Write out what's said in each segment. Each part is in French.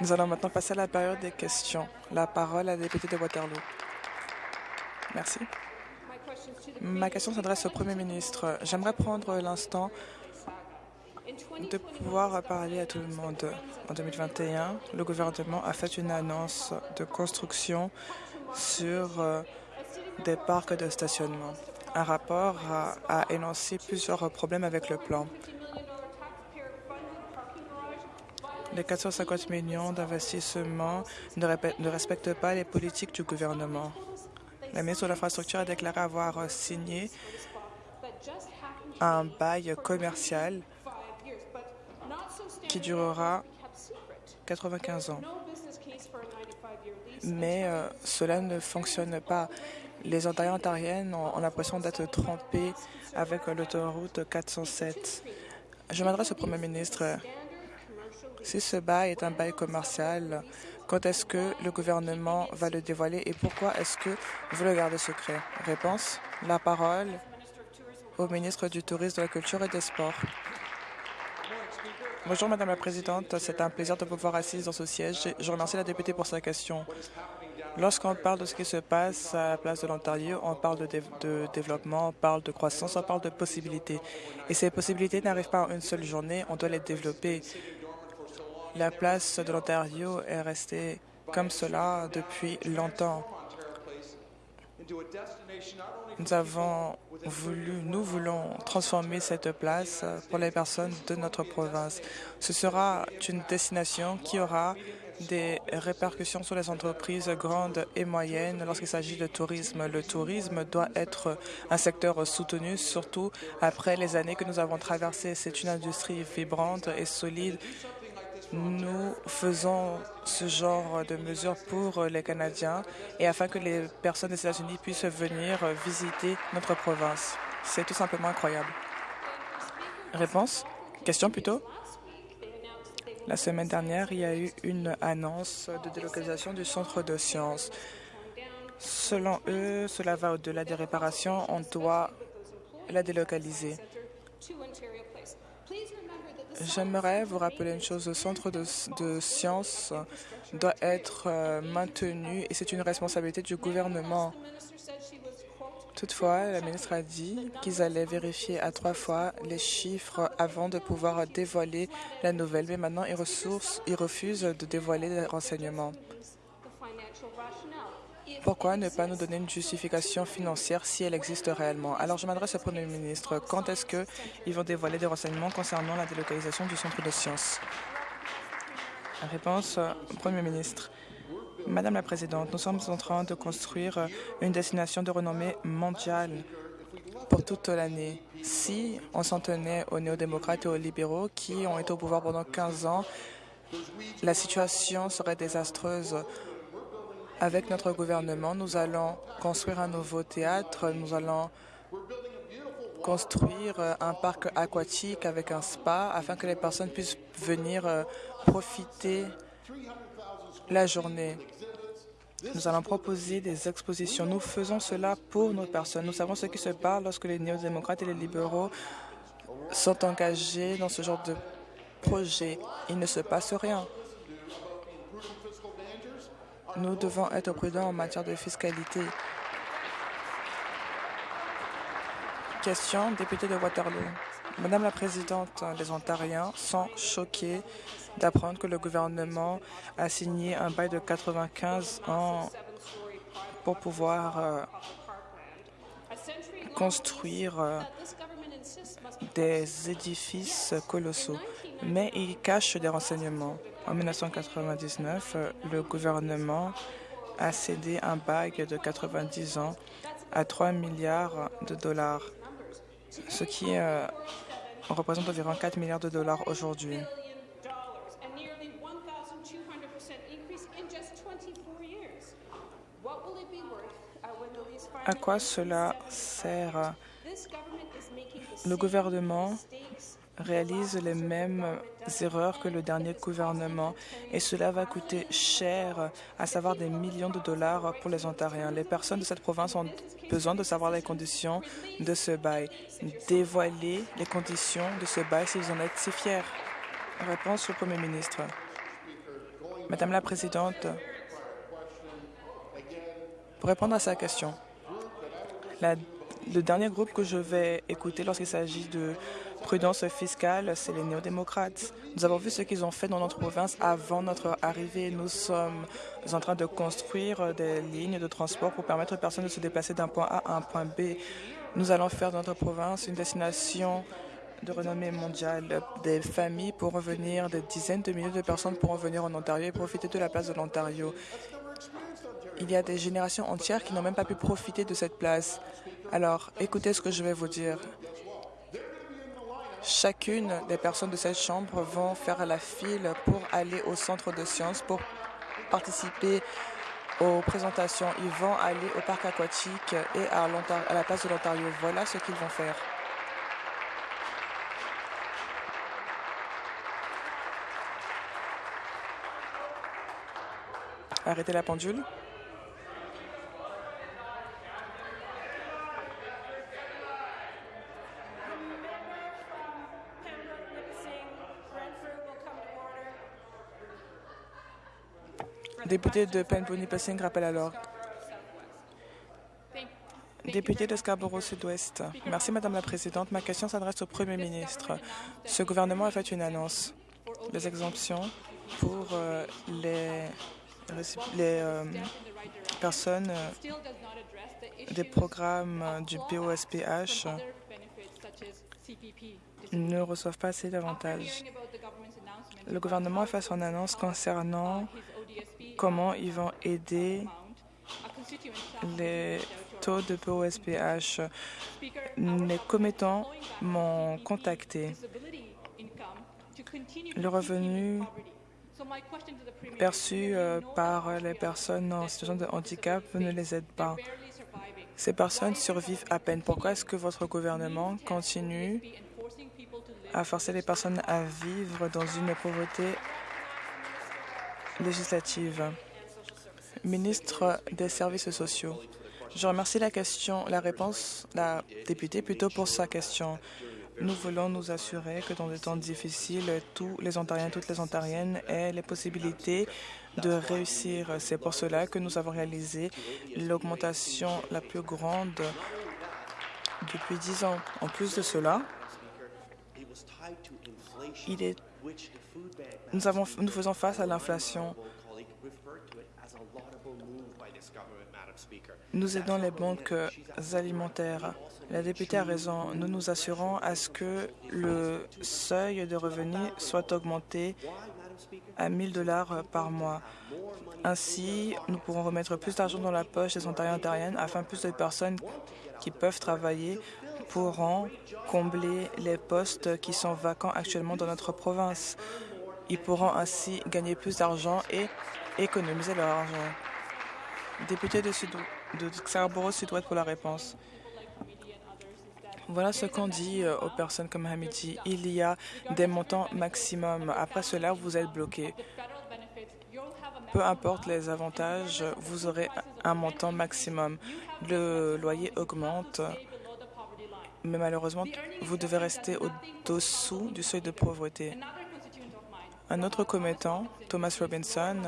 Nous allons maintenant passer à la période des questions. La parole à la députée de Waterloo. Merci. Ma question s'adresse au Premier ministre. J'aimerais prendre l'instant de pouvoir parler à tout le monde. En 2021, le gouvernement a fait une annonce de construction sur euh, des parcs de stationnement. Un rapport a, énoncé plusieurs problèmes avec le plan. Les 450 millions d'investissements ne, respectent pas les politiques du gouvernement. La ministre de l'Infrastructure a déclaré avoir signé un bail commercial qui durera 95 ans. Mais euh, cela ne fonctionne pas. Les Ontariens ontariennes ont, l'impression d'être trompés avec l'autoroute 407. Je m'adresse au Premier ministre. Si ce bail est un bail commercial, quand est-ce que le gouvernement va le dévoiler et pourquoi est-ce que vous le gardez secret? Réponse La parole au ministre du Tourisme, de la Culture et des Sports. Bonjour Madame la Présidente, c'est un plaisir de vous voir assise dans ce siège. Je remercie la députée pour sa question. Lorsqu'on parle de ce qui se passe à la place de l'Ontario, on parle de, développement, on parle de croissance, on parle de possibilités. Et ces possibilités n'arrivent pas en une seule journée, on doit les développer. La place de l'Ontario est restée comme cela depuis longtemps. Nous avons voulu, nous voulons transformer cette place pour les personnes de notre province. Ce sera une destination qui aura des répercussions sur les entreprises grandes et moyennes lorsqu'il s'agit de tourisme. Le tourisme doit être un secteur soutenu, surtout après les années que nous avons traversées. C'est une industrie vibrante et solide nous faisons ce genre de mesures pour les Canadiens et afin que les personnes des États-Unis puissent venir visiter notre province. C'est tout simplement incroyable. Réponse? Question plutôt? La semaine dernière, il y a eu une annonce de délocalisation du centre de sciences. Selon eux, cela va au-delà des réparations. On doit la délocaliser. J'aimerais vous rappeler une chose, le centre de, sciences doit être euh, maintenu et c'est une responsabilité du gouvernement. Toutefois, la ministre a dit qu'ils allaient vérifier à trois fois les chiffres avant de pouvoir dévoiler la nouvelle, mais maintenant ils, ils refusent de dévoiler les renseignements. Pourquoi ne pas nous donner une justification financière si elle existe réellement? Alors, je m'adresse au Premier ministre. Quand est-ce qu'ils vont dévoiler des renseignements concernant la délocalisation du centre de sciences? Réponse au Premier ministre. Madame la Présidente, nous sommes en train de construire une destination de renommée mondiale pour toute l'année. Si on s'en tenait aux néo-démocrates et aux libéraux qui ont été au pouvoir pendant 15 ans, la situation serait désastreuse avec notre gouvernement, nous allons construire un nouveau théâtre, nous allons construire euh, un parc aquatique avec un spa afin que les personnes puissent venir euh, profiter la journée. Nous allons proposer des expositions. Nous faisons cela pour nos personnes. Nous savons ce qui se passe lorsque les néo-démocrates et les libéraux sont engagés dans ce genre de projet. Il ne se passe rien. Nous devons être prudents en matière de fiscalité. Question, député de Waterloo. Madame la Présidente, les Ontariens sont choqués d'apprendre que le gouvernement a signé un bail de 95 ans pour pouvoir euh, construire euh, des édifices colossaux, mais il cache des renseignements. En 1999, le gouvernement a cédé un bail de 90 ans à 3 milliards de dollars, ce qui euh, représente environ 4 milliards de dollars aujourd'hui. À quoi cela sert? Le gouvernement réalise les mêmes erreurs que le dernier gouvernement et cela va coûter cher, à savoir des millions de dollars pour les Ontariens. Les personnes de cette province ont besoin de savoir les conditions de ce bail. Dévoiler les conditions de ce bail s'ils en êtes si fiers. Réponse au Premier ministre. Madame la Présidente, pour répondre à sa question, le dernier groupe que je vais écouter lorsqu'il s'agit de prudence fiscale, c'est les néo-démocrates. Nous avons vu ce qu'ils ont fait dans notre province avant notre arrivée. Nous sommes en train de construire des lignes de transport pour permettre aux personnes de se déplacer d'un point A à un point B. Nous allons faire de notre province une destination de renommée mondiale. Des familles pour revenir, des dizaines de milliers de personnes pour revenir en Ontario et profiter de la place de l'Ontario. Il y a des générations entières qui n'ont même pas pu profiter de cette place. Alors, écoutez ce que je vais vous dire. Chacune des personnes de cette chambre vont faire la file pour aller au centre de sciences pour participer aux présentations. Ils vont aller au parc aquatique et à, la place de l'Ontario. Voilà ce qu'ils vont faire. Arrêtez la pendule. Député de Penpony Passing rappelle alors. Député de Scarborough Sud-Ouest. Merci, Madame la Présidente. Ma question s'adresse au Premier ministre. Ce gouvernement a fait une annonce. Les exemptions pour euh, les, euh, personnes euh, des programmes du POSPH ne reçoivent pas assez d'avantages. Le gouvernement a fait son annonce concernant comment ils vont aider les taux de POSPH. Les commettants m'ont contacté. Le revenu perçu euh, par les personnes en situation de handicap ne les aide pas. Ces personnes survivent à peine. Pourquoi est-ce que votre gouvernement continue à forcer les personnes à vivre dans une pauvreté législative. Ministre des Services sociaux. Je remercie la question, la réponse, la députée plutôt pour sa question. Nous voulons nous assurer que dans des temps difficiles, tous les Ontariens, toutes les Ontariennes aient les possibilités de réussir. C'est pour cela que nous avons réalisé l'augmentation la plus grande depuis dix ans. En plus de cela, il est nous, faisons face à l'inflation. Nous aidons les banques alimentaires. La députée a raison. Nous nous assurons à ce que le seuil de revenus soit augmenté à 1 000 dollars par mois. Ainsi, nous pourrons remettre plus d'argent dans la poche des Ontariens et Ontariennes afin que plus de personnes qui peuvent travailler pourront combler les postes qui sont vacants actuellement dans notre province. Ils pourront ainsi gagner plus d'argent et économiser leur argent. Député de, Sud de Scarborough Sud-Ouest pour la réponse. Voilà ce qu'on dit euh, aux personnes comme Hamidi. Il y a des montants maximum. Après cela, vous êtes bloqué. Peu importe les avantages, vous aurez un montant maximum. Le loyer augmente mais malheureusement, vous devez rester au-dessous du seuil de pauvreté. Un autre commettant, Thomas Robinson,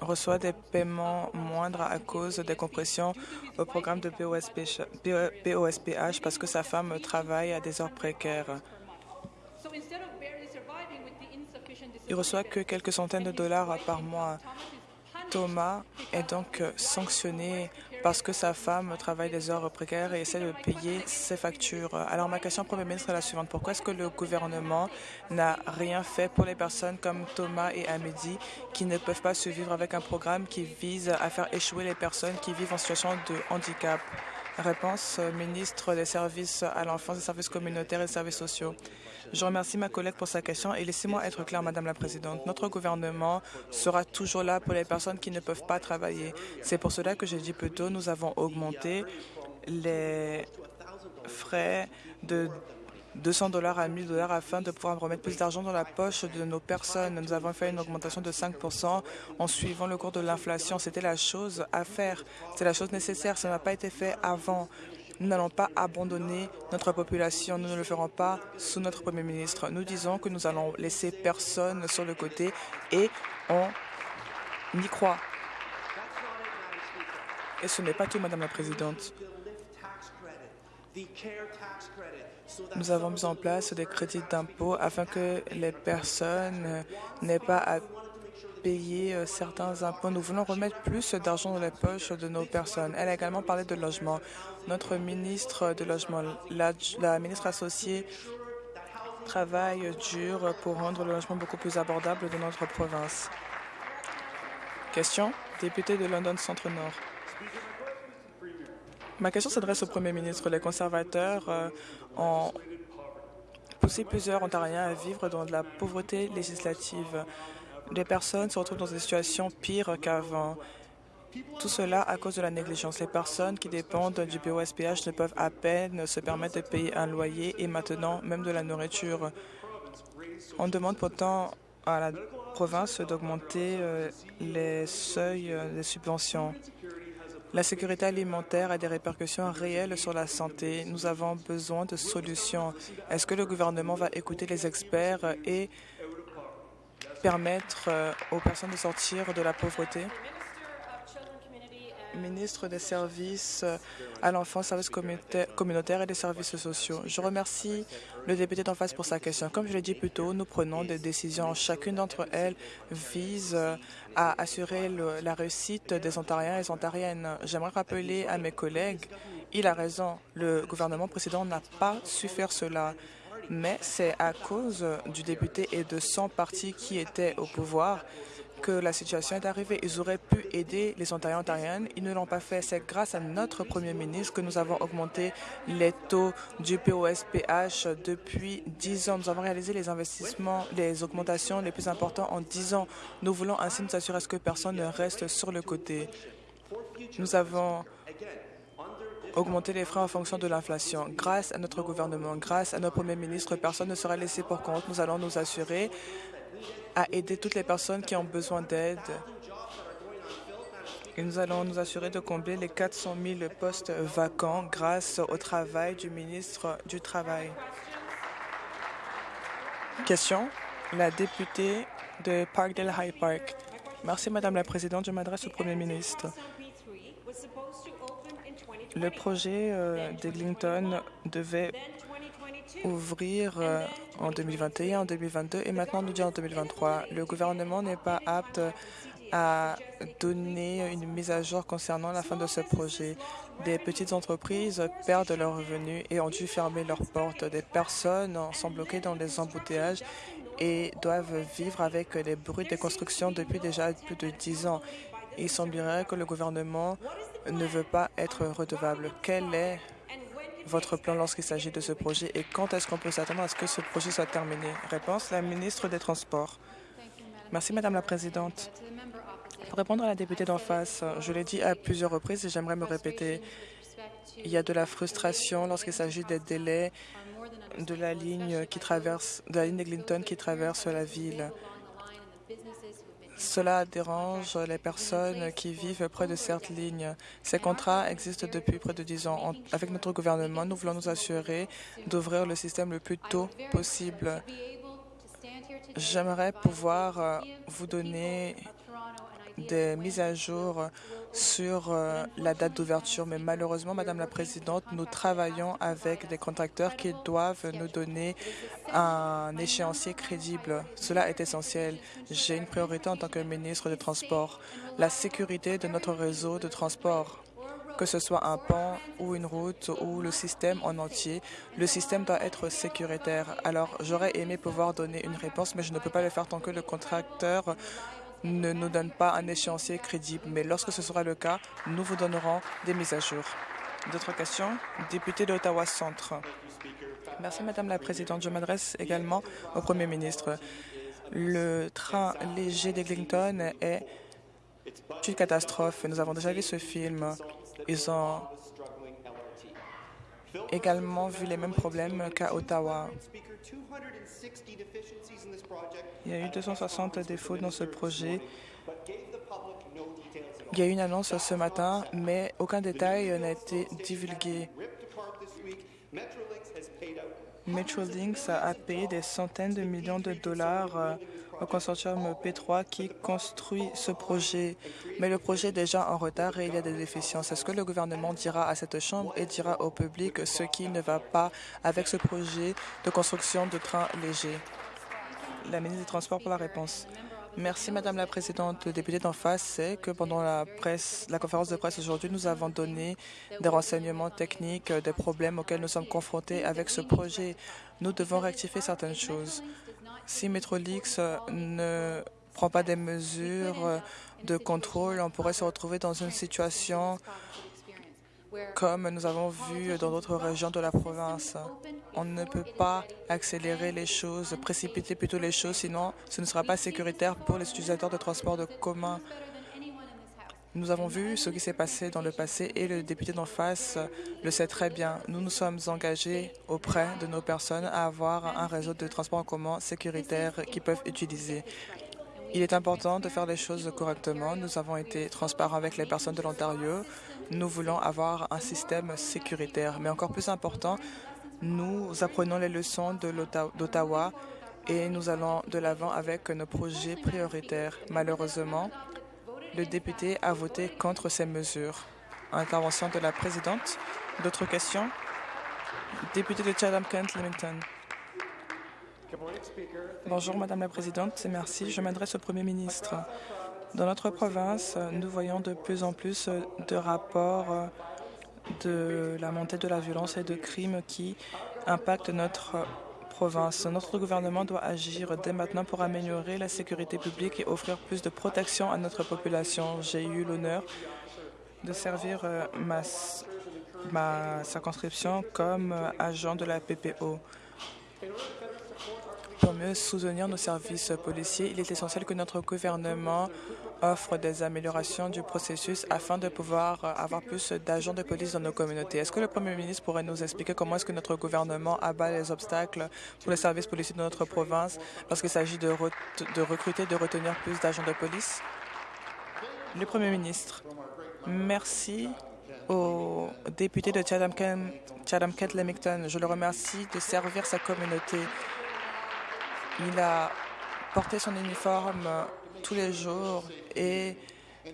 reçoit des paiements moindres à cause des compressions au programme de POSPH parce que sa femme travaille à des heures précaires. Il reçoit que quelques centaines de dollars par mois. Thomas est donc sanctionné parce que sa femme travaille des heures précaires et essaie de payer ses factures. Alors ma question Premier ministre est la suivante. Pourquoi est-ce que le gouvernement n'a rien fait pour les personnes comme Thomas et Amédi qui ne peuvent pas survivre avec un programme qui vise à faire échouer les personnes qui vivent en situation de handicap? Réponse, ministre des services à l'enfance, des services communautaires et des services sociaux. Je remercie ma collègue pour sa question et laissez-moi être clair, Madame la Présidente. Notre gouvernement sera toujours là pour les personnes qui ne peuvent pas travailler. C'est pour cela que j'ai dit plus tôt, nous avons augmenté les frais de 200 dollars à 1000 dollars afin de pouvoir remettre plus d'argent dans la poche de nos personnes. Nous avons fait une augmentation de 5 en suivant le cours de l'inflation. C'était la chose à faire. C'est la chose nécessaire. Ça n'a pas été fait avant. Nous n'allons pas abandonner notre population. Nous ne le ferons pas sous notre Premier ministre. Nous disons que nous allons laisser personne sur le côté et on y croit. Et ce n'est pas tout, Madame la Présidente. Nous avons mis en place des crédits d'impôt afin que les personnes n'aient pas à payer euh, certains impôts. Nous voulons remettre plus d'argent dans les poches de nos personnes. Elle a également parlé de logement. Notre ministre de logement, la, la ministre associée, travaille dur pour rendre le logement beaucoup plus abordable dans notre province. Question, député de London Centre-Nord. Ma question s'adresse au Premier ministre. Les conservateurs euh, ont poussé plusieurs Ontariens à vivre dans de la pauvreté législative. Les personnes se retrouvent dans des situations pires qu'avant. Tout cela à cause de la négligence. Les personnes qui dépendent du POSPH ne peuvent à peine se permettre de payer un loyer et maintenant même de la nourriture. On demande pourtant à la province d'augmenter euh, les seuils euh, des subventions. La sécurité alimentaire a des répercussions réelles sur la santé. Nous avons besoin de solutions. Est-ce que le gouvernement va écouter les experts et permettre euh, aux personnes de sortir de la pauvreté? Ministre des Services à l'enfance, services communautaires et des services sociaux. Je remercie le député d'en face pour sa question. Comme je l'ai dit plus tôt, nous prenons des décisions. Chacune d'entre elles vise à assurer la réussite des Ontariens et des Ontariennes. J'aimerais rappeler à mes collègues, il a raison, le gouvernement précédent n'a pas su faire cela mais c'est à cause du député et de son parti qui était au pouvoir que la situation est arrivée. Ils auraient pu aider les Ontariens ontariennes. Ils ne l'ont pas fait. C'est grâce à notre Premier ministre que nous avons augmenté les taux du POSPH depuis 10 ans. Nous avons réalisé les investissements, les augmentations les plus importantes en 10 ans. Nous voulons ainsi nous assurer que personne ne reste sur le côté. Nous avons augmenté les frais en fonction de l'inflation. Grâce à notre gouvernement, grâce à notre Premier ministre, personne ne sera laissé pour compte. Nous allons nous assurer à aider toutes les personnes qui ont besoin d'aide. Et nous allons nous assurer de combler les 400 000 postes vacants grâce au travail du ministre du Travail. Question. La députée de Parkdale High Park. Merci, Madame la Présidente. Je m'adresse au Premier ministre. Le projet euh, d'Eglinton devait ouvrir euh, en 2021, en 2022 et maintenant nous dit en 2023. Le gouvernement n'est pas apte à donner une mise à jour concernant la fin de ce projet. Des petites entreprises perdent leurs revenus et ont dû fermer leurs portes. Des personnes sont bloquées dans les embouteillages et doivent vivre avec les bruits de construction depuis déjà plus de dix ans. Il semblerait que le gouvernement ne veut pas être redevable. Quel est votre plan lorsqu'il s'agit de ce projet et quand est-ce qu'on peut s'attendre à ce que ce projet soit terminé Réponse, la ministre des Transports. Merci, Madame la Présidente. Pour répondre à la députée d'en face, je l'ai dit à plusieurs reprises et j'aimerais me répéter. Il y a de la frustration lorsqu'il s'agit des délais de la ligne qui traverse, de la ligne de qui traverse la ville. Cela dérange les personnes qui vivent près de cette ligne. Ces contrats existent depuis près de dix ans. avec notre gouvernement, nous voulons nous assurer d'ouvrir le système le plus tôt possible. J'aimerais pouvoir euh, vous donner des mises à jour sur euh, la date d'ouverture, mais malheureusement, Madame la Présidente, nous travaillons avec des contracteurs qui doivent nous donner un échéancier crédible. Cela est essentiel. J'ai une priorité en tant que ministre des Transports, la sécurité de notre réseau de transport que ce soit un pont ou une route ou le système en entier, le système doit être sécuritaire. Alors, j'aurais aimé pouvoir donner une réponse, mais je ne peux pas le faire tant que le contracteur ne nous donne pas un échéancier crédible. Mais lorsque ce sera le cas, nous vous donnerons des mises à jour. D'autres questions? Député d'Ottawa Centre. Merci, Madame la Présidente. Je m'adresse également au Premier ministre. Le train léger d'Eglinton est une catastrophe. Nous avons déjà vu ce film. Ils ont également vu les mêmes problèmes qu'à Ottawa. Il y a eu 260 défauts dans ce projet. Il y a eu une annonce ce matin, mais aucun détail n'a été divulgué. Metrolinx a payé des centaines de millions de dollars euh, au consortium P3 qui construit ce projet. Mais le projet est déjà en retard et il y a des déficiences. Est-ce que le gouvernement dira à cette Chambre et dira au public ce qui ne va pas avec ce projet de construction de trains légers? La ministre des Transports pour la réponse. Merci, Madame la Présidente. Le député d'en face sait que pendant la, presse, la conférence de presse aujourd'hui, nous avons donné des renseignements techniques des problèmes auxquels nous sommes confrontés avec ce projet. Nous devons rectifier certaines choses. Si Metrolix ne prend pas des mesures de contrôle, on pourrait se retrouver dans une situation comme nous avons vu dans d'autres régions de la province. On ne peut pas accélérer les choses, précipiter plutôt les choses, sinon ce ne sera pas sécuritaire pour les utilisateurs de transport de commun. Nous avons vu ce qui s'est passé dans le passé et le député d'en face le sait très bien. Nous nous sommes engagés auprès de nos personnes à avoir un réseau de transport en commun sécuritaire qu'ils peuvent utiliser. Il est important de faire les choses correctement. Nous avons été transparents avec les personnes de l'Ontario. Nous voulons avoir un système sécuritaire. Mais encore plus important, nous apprenons les leçons d'Ottawa et nous allons de l'avant avec nos projets prioritaires. Malheureusement, le député a voté contre ces mesures. Intervention de la présidente. D'autres questions? Député de Chatham-Kent-Limington. Bonjour, Madame la Présidente. Merci. Je m'adresse au Premier ministre. Dans notre province, nous voyons de plus en plus de rapports de la montée de la violence et de crimes qui impactent notre province. Notre gouvernement doit agir dès maintenant pour améliorer la sécurité publique et offrir plus de protection à notre population. J'ai eu l'honneur de servir euh, ma, ma circonscription comme agent de la PPO. Pour mieux soutenir nos services policiers, il est essentiel que notre gouvernement offre des améliorations du processus afin de pouvoir avoir plus d'agents de police dans nos communautés. Est-ce que le Premier ministre pourrait nous expliquer comment est-ce que notre gouvernement abat les obstacles pour les services policiers de notre province lorsqu'il s'agit de, de recruter, de retenir plus d'agents de police? Le Premier ministre, merci au député de Chatham-Kent-Lemington. Je le remercie de servir sa communauté. Il a porté son uniforme tous les jours et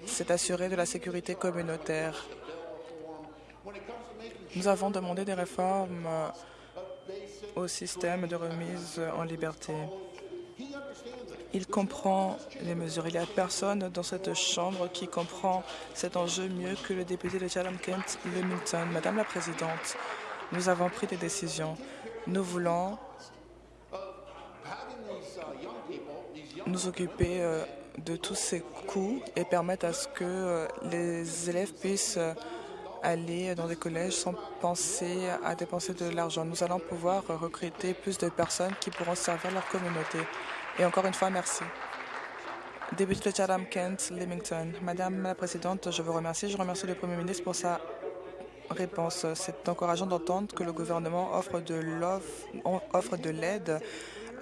s'est assuré de la sécurité communautaire. Nous avons demandé des réformes au système de remise en liberté. Il comprend les mesures. Il n'y a personne dans cette Chambre qui comprend cet enjeu mieux que le député de Chatham-Kent, Lemington. Madame la Présidente, nous avons pris des décisions. Nous voulons nous occuper euh, de tous ces coûts et permettre à ce que euh, les élèves puissent euh, aller dans des collèges sans penser à dépenser de l'argent. Nous allons pouvoir recruter plus de personnes qui pourront servir leur communauté. Et encore une fois, merci. Député de Chatham-Kent, Limington. Madame la Présidente, je vous remercie. Je remercie le Premier ministre pour sa réponse. C'est encourageant d'entendre que le gouvernement offre de l'aide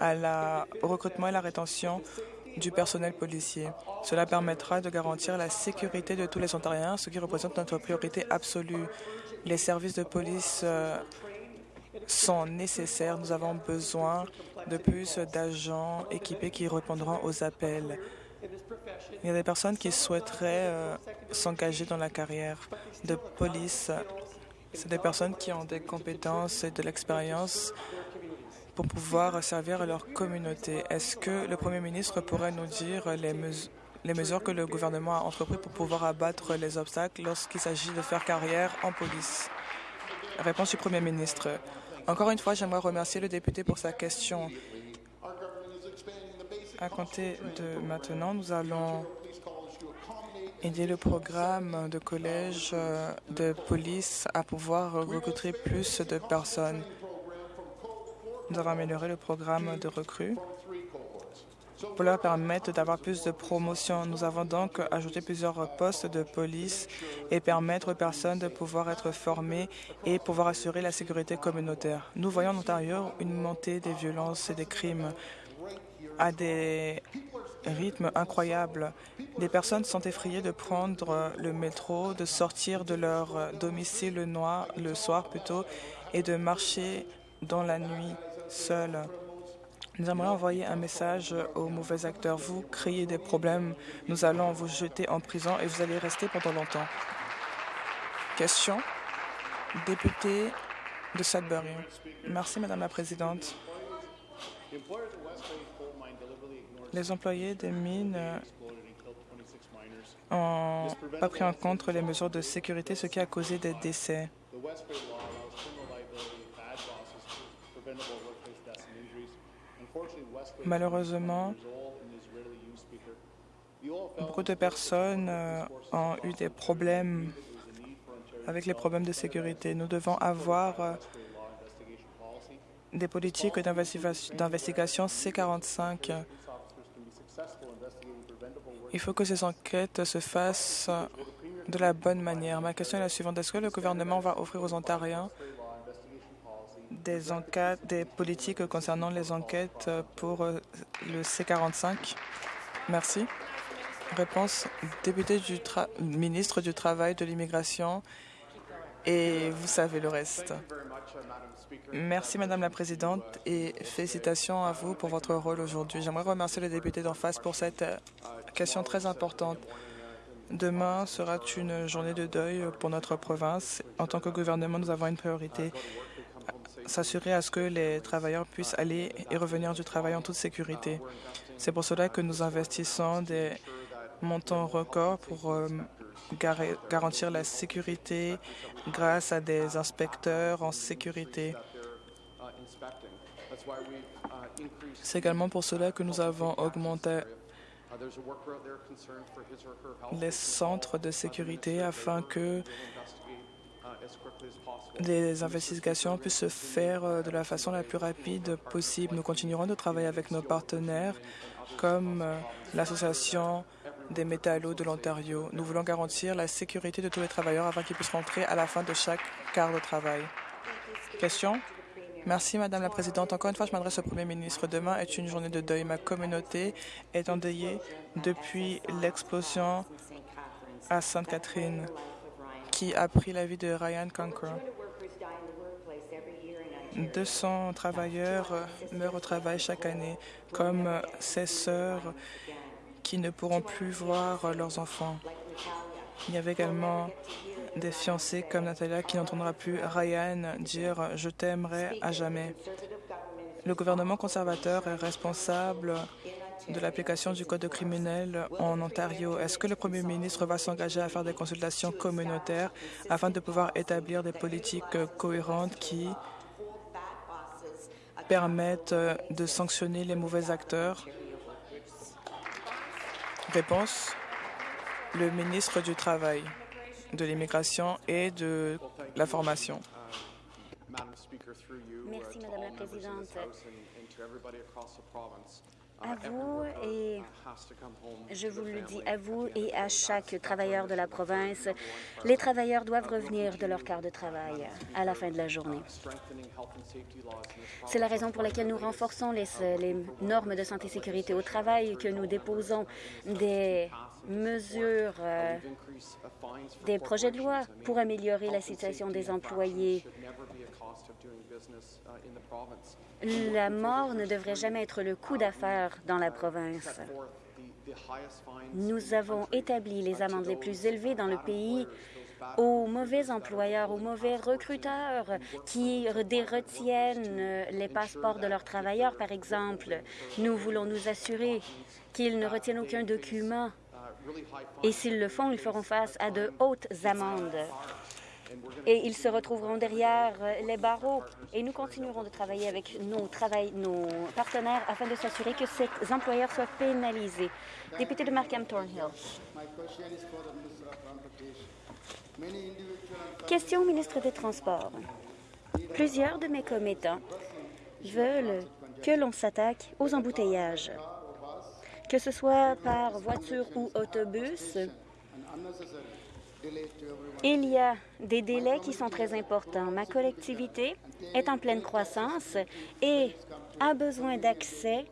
à la, recrutement et la rétention du personnel policier. Cela permettra de garantir la sécurité de tous les Ontariens, ce qui représente notre priorité absolue. Les services de police euh, sont nécessaires. Nous avons besoin de plus d'agents équipés qui répondront aux appels. Il y a des personnes qui souhaiteraient euh, s'engager dans la carrière de police. C'est des personnes qui ont des compétences et de l'expérience pour pouvoir servir leur communauté. Est-ce que le Premier ministre pourrait nous dire les, mesures que le gouvernement a entreprises pour pouvoir abattre les obstacles lorsqu'il s'agit de faire carrière en police? Réponse du Premier ministre. Encore une fois, j'aimerais remercier le député pour sa question. À compter de maintenant, nous allons aider le programme de collège euh, de police à pouvoir recruter plus de personnes. Nous avons amélioré le programme de recrues pour leur permettre d'avoir plus de promotion. Nous avons donc ajouté plusieurs postes de police et permettre aux personnes de pouvoir être formées et pouvoir assurer la sécurité communautaire. Nous voyons en Ontario une montée des violences et des crimes à des rythmes incroyables. Des personnes sont effrayées de prendre le métro, de sortir de leur domicile le, noir, le soir plutôt, et de marcher dans la nuit seuls. Nous aimerions envoyer un message aux mauvais acteurs. Vous créez des problèmes, nous allons vous jeter en prison et vous allez rester pendant longtemps. Question. Député de Sudbury. Merci, Madame la Présidente. Les employés des mines n'ont pas pris en compte les mesures de sécurité, ce qui a causé des décès. Malheureusement, beaucoup de personnes euh, ont eu des problèmes avec les problèmes de sécurité. Nous devons avoir euh, des politiques d'investigation C-45. Il faut que ces enquêtes se fassent de la bonne manière. Ma question est la suivante. Est-ce que le gouvernement va offrir aux Ontariens des, enquêtes, des politiques concernant les enquêtes pour euh, le C-45? Merci. Réponse, député du ministre du Travail, de l'Immigration et vous savez le reste. Merci, Madame la Présidente, et félicitations à vous pour votre rôle aujourd'hui. J'aimerais remercier le député d'en face pour cette euh, question très importante. Demain sera une journée de deuil pour notre province. En tant que gouvernement, nous avons une priorité s'assurer à ce que les travailleurs puissent aller et revenir du travail en toute sécurité. C'est pour cela que nous investissons des montants records pour euh, garantir la sécurité grâce à des inspecteurs en sécurité. C'est également pour cela que nous avons augmenté les centres de sécurité afin que les investigations puissent se faire euh, de la façon la plus rapide possible. Nous continuerons de travailler avec nos partenaires comme euh, l'Association des métallos de l'Ontario. Nous voulons garantir la sécurité de tous les travailleurs afin qu'ils puissent rentrer à la fin de chaque quart de travail. Question? Merci, Madame la Présidente. Encore une fois, je m'adresse au Premier ministre. Demain est une journée de deuil. Ma communauté est endeuillée depuis l'explosion à Sainte-Catherine qui a pris la vie de Ryan Conquer. 200 travailleurs meurent au travail chaque année, comme ses sœurs qui ne pourront plus voir leurs enfants. Il y avait également des fiancés comme Natalia qui n'entendra plus Ryan dire « Je t'aimerai à jamais ». Le gouvernement conservateur est responsable de l'application du Code criminel en Ontario. Est-ce que le premier ministre va s'engager à faire des consultations communautaires afin de pouvoir établir des politiques cohérentes qui permettent de sanctionner les mauvais acteurs? Réponse. Le ministre du Travail, de l'Immigration et de la Formation. Merci, Madame la Présidente à vous et je vous le dis à vous et à chaque travailleur de la province, les travailleurs doivent revenir de leur quart de travail à la fin de la journée. C'est la raison pour laquelle nous renforçons les, les normes de santé et sécurité au travail, que nous déposons des mesures, euh, des projets de loi pour améliorer la situation des employés la mort ne devrait jamais être le coup d'affaire dans la province. Nous avons établi les amendes les plus élevées dans le pays aux mauvais employeurs, aux mauvais recruteurs qui retiennent les passeports de leurs travailleurs, par exemple. Nous voulons nous assurer qu'ils ne retiennent aucun document. Et s'ils le font, ils feront face à de hautes amendes et ils se retrouveront derrière euh, les barreaux. Et nous continuerons de travailler avec nos, nos partenaires afin de s'assurer que ces employeurs soient pénalisés. Député de Markham Thornhill. Question au ministre des Transports. Plusieurs de mes commettants veulent que l'on s'attaque aux embouteillages, que ce soit par voiture ou autobus, il y a des délais qui sont très importants. Ma collectivité est en pleine croissance et a besoin d'accès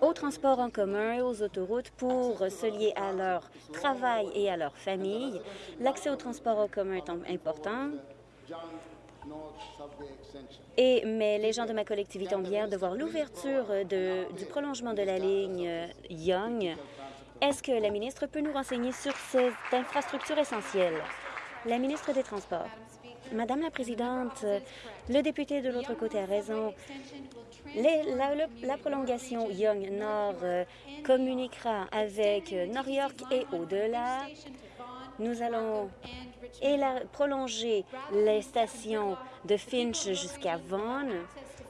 aux transports en commun et aux autoroutes pour se lier à leur travail et à leur famille. L'accès aux transports en commun est important. Et, mais les gens de ma collectivité ont bien de voir l'ouverture du prolongement de la ligne Young. Est-ce que la ministre peut nous renseigner sur ces infrastructures essentielles? La ministre des Transports. Madame la Présidente, le député de l'autre côté a raison. la, prolongation Young Nord euh, communiquera avec New York et au-delà. Nous allons prolonger les stations de Finch jusqu'à Vaughan.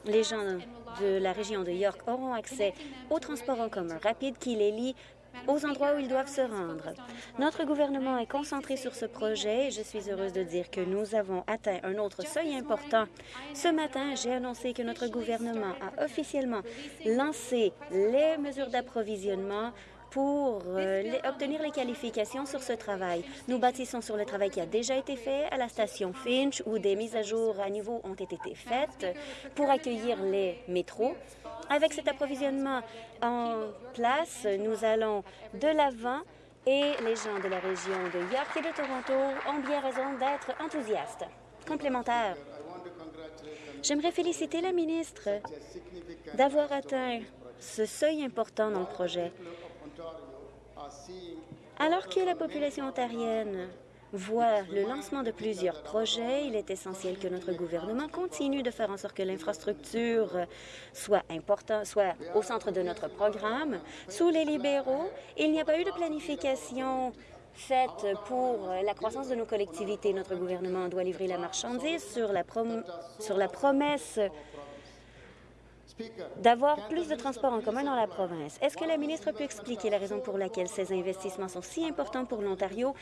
Les gens de la région de York auront accès au transport en commun rapide qui les lie aux endroits où ils doivent se rendre. Notre gouvernement est concentré sur ce projet et je suis heureuse de dire que nous avons atteint un autre seuil important. Ce matin, j'ai annoncé que notre gouvernement a officiellement lancé les mesures d'approvisionnement pour euh, obtenir les qualifications sur ce travail. Nous bâtissons sur le travail qui a déjà été fait à la station Finch, où des mises à jour à niveau ont été faites pour accueillir les métros. Avec cet approvisionnement en place, nous allons de l'avant et les gens de la région de York et de Toronto ont bien raison d'être enthousiastes. Complémentaire. J'aimerais féliciter la ministre d'avoir atteint ce seuil important dans le projet. Alors que la population ontarienne voit le lancement de plusieurs projets, il est essentiel que notre gouvernement continue de faire en sorte que l'infrastructure soit, important, soit au centre de notre programme. Sous les libéraux, il n'y a pas eu de planification faite pour la croissance de nos collectivités. Notre gouvernement doit livrer la marchandise sur la promesse d'avoir plus de transports en commun dans la province. Est-ce que la ministre peut expliquer la raison pour laquelle ces investissements sont si importants pour l'Ontario?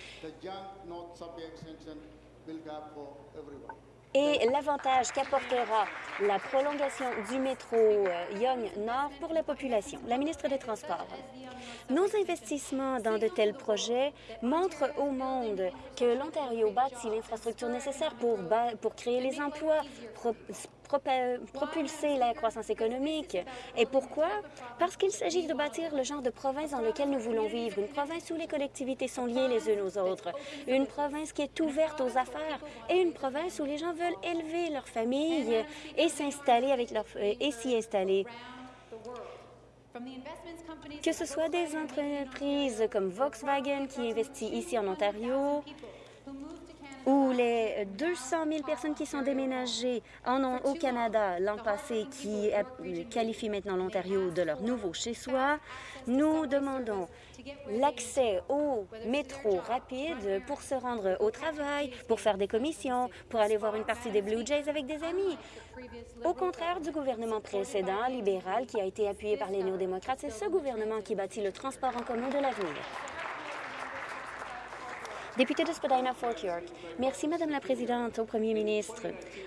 Et l'avantage qu'apportera la prolongation du métro euh, Young Nord pour la population. La ministre des Transports. Nos investissements dans de tels projets montrent au monde que l'Ontario bâtit l'infrastructure nécessaire pour créer les emplois, propulser la croissance économique. Et pourquoi? Parce qu'il s'agit de bâtir le genre de province dans lequel nous voulons vivre, une province où les collectivités sont liées les unes aux autres, une province qui est ouverte aux affaires et une province où les gens veulent élever leur famille et s'installer avec et s'y installer. Que ce soit des entreprises comme Volkswagen qui investit ici en Ontario, ou les 200 000 personnes qui sont déménagées en, au Canada l'an passé, qui qualifient maintenant l'Ontario de leur nouveau chez-soi, nous demandons l'accès au métro rapide pour se rendre au travail, pour faire des commissions, pour aller voir une partie des Blue Jays avec des amis. Au contraire du gouvernement précédent, libéral, qui a été appuyé par les néo-démocrates, c'est ce gouvernement qui bâtit le transport en commun de l'avenir. Député de Spadina-Fort York, merci, Madame la Présidente, au Premier ministre.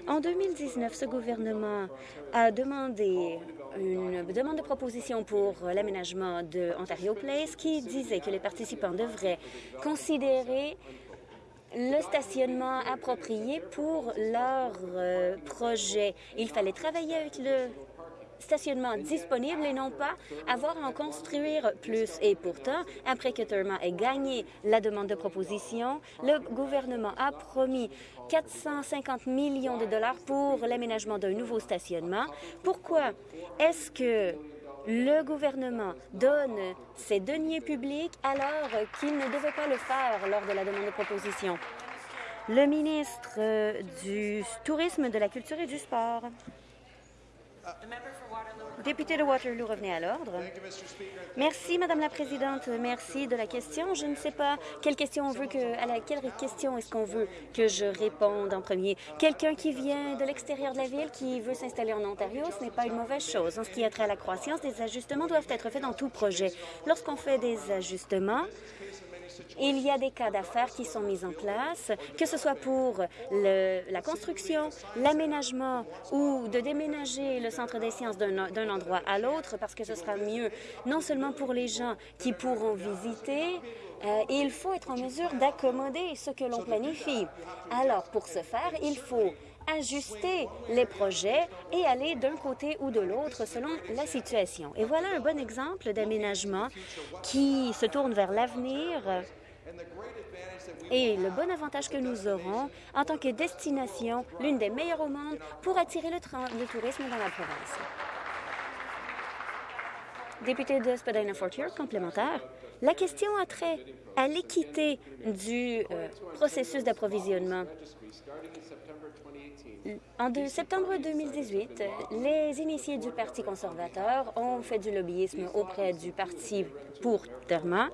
En 2019, ce gouvernement a demandé une demande de proposition pour l'aménagement de Ontario Place qui disait que les participants devraient considérer le stationnement approprié pour leur euh, projet. Il fallait travailler avec le stationnement disponible et non pas avoir à en construire plus. Et pourtant, après que Therma ait gagné la demande de proposition, le gouvernement a promis 450 millions de dollars pour l'aménagement d'un nouveau stationnement. Pourquoi est-ce que le gouvernement donne ses deniers publics alors qu'il ne devait pas le faire lors de la demande de proposition? Le ministre du Tourisme, de la Culture et du Sport. Député de Waterloo, revenez à l'ordre. Merci, Madame la Présidente. Merci de la question. Je ne sais pas quelle question on veut que, à laquelle question est-ce qu'on veut que je réponde en premier. Quelqu'un qui vient de l'extérieur de la ville, qui veut s'installer en Ontario, ce n'est pas une mauvaise chose. En ce qui a trait à la croissance, des ajustements doivent être faits dans tout projet. Lorsqu'on fait des ajustements, il y a des cas d'affaires qui sont mis en place, que ce soit pour la construction, l'aménagement ou de déménager le Centre des sciences d'un endroit à l'autre parce que ce sera mieux non seulement pour les gens qui pourront visiter, euh, il faut être en mesure d'accommoder ce que l'on planifie. Alors, pour ce faire, il faut ajuster les projets et aller d'un côté ou de l'autre selon la situation. Et voilà un bon exemple d'aménagement qui se tourne vers l'avenir et le bon avantage que nous aurons en tant que destination, l'une des meilleures au monde, pour attirer le, tourisme dans la province. Député de Spadina-Fortier, complémentaire. La question a trait à l'équité du euh, processus d'approvisionnement. En septembre 2018, les initiés du Parti conservateur ont fait du lobbyisme auprès du Parti pour Terma.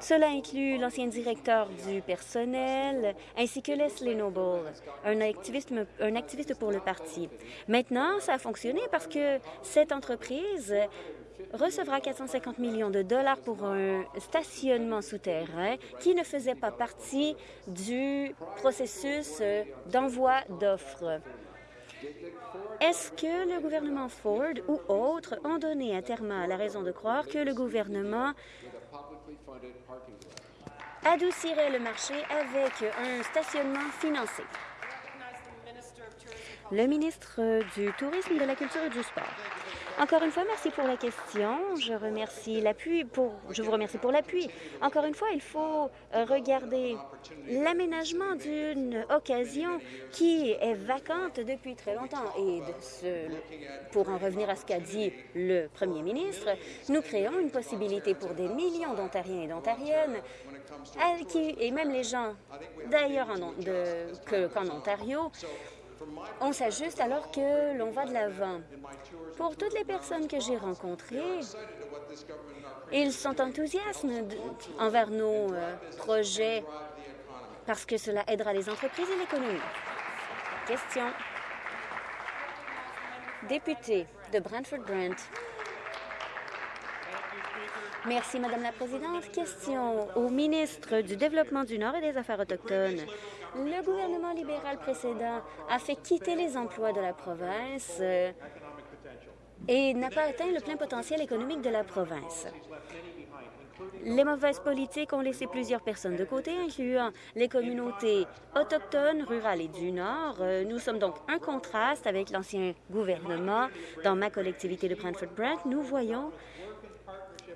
Cela inclut l'ancien directeur du personnel ainsi que Leslie Noble, un activiste, un activiste pour le parti. Maintenant, ça a fonctionné parce que cette entreprise recevra 450 millions de dollars pour un stationnement souterrain qui ne faisait pas partie du processus d'envoi d'offres. Est-ce que le gouvernement Ford ou autres ont donné à Terma la raison de croire que le gouvernement adoucirait le marché avec un stationnement financé? Le ministre du Tourisme, de la Culture et du Sport. Encore une fois, merci pour la question. Je remercie l'appui pour, vous remercie pour l'appui. Encore une fois, il faut euh, regarder l'aménagement d'une occasion qui est vacante depuis très longtemps. Et pour en revenir à ce qu'a dit le premier ministre, nous créons une possibilité pour des millions d'Ontariens et d'Ontariennes et même les gens d'ailleurs qu'en Ontario on s'ajuste alors que l'on va de l'avant. Pour toutes les personnes que j'ai rencontrées, ils sont enthousiastes envers nos euh, projets parce que cela aidera les entreprises et l'économie. Question. Député de Brantford-Brent. Merci, Madame la Présidente. Question au ministre du Développement du Nord et des Affaires autochtones. Le gouvernement libéral précédent a fait quitter les emplois de la province euh, et n'a pas atteint le plein potentiel économique de la province. Les mauvaises politiques ont laissé plusieurs personnes de côté, incluant les communautés autochtones, rurales et du Nord. Euh, nous sommes donc un contraste avec l'ancien gouvernement. Dans ma collectivité de Brantford-Brant, nous voyons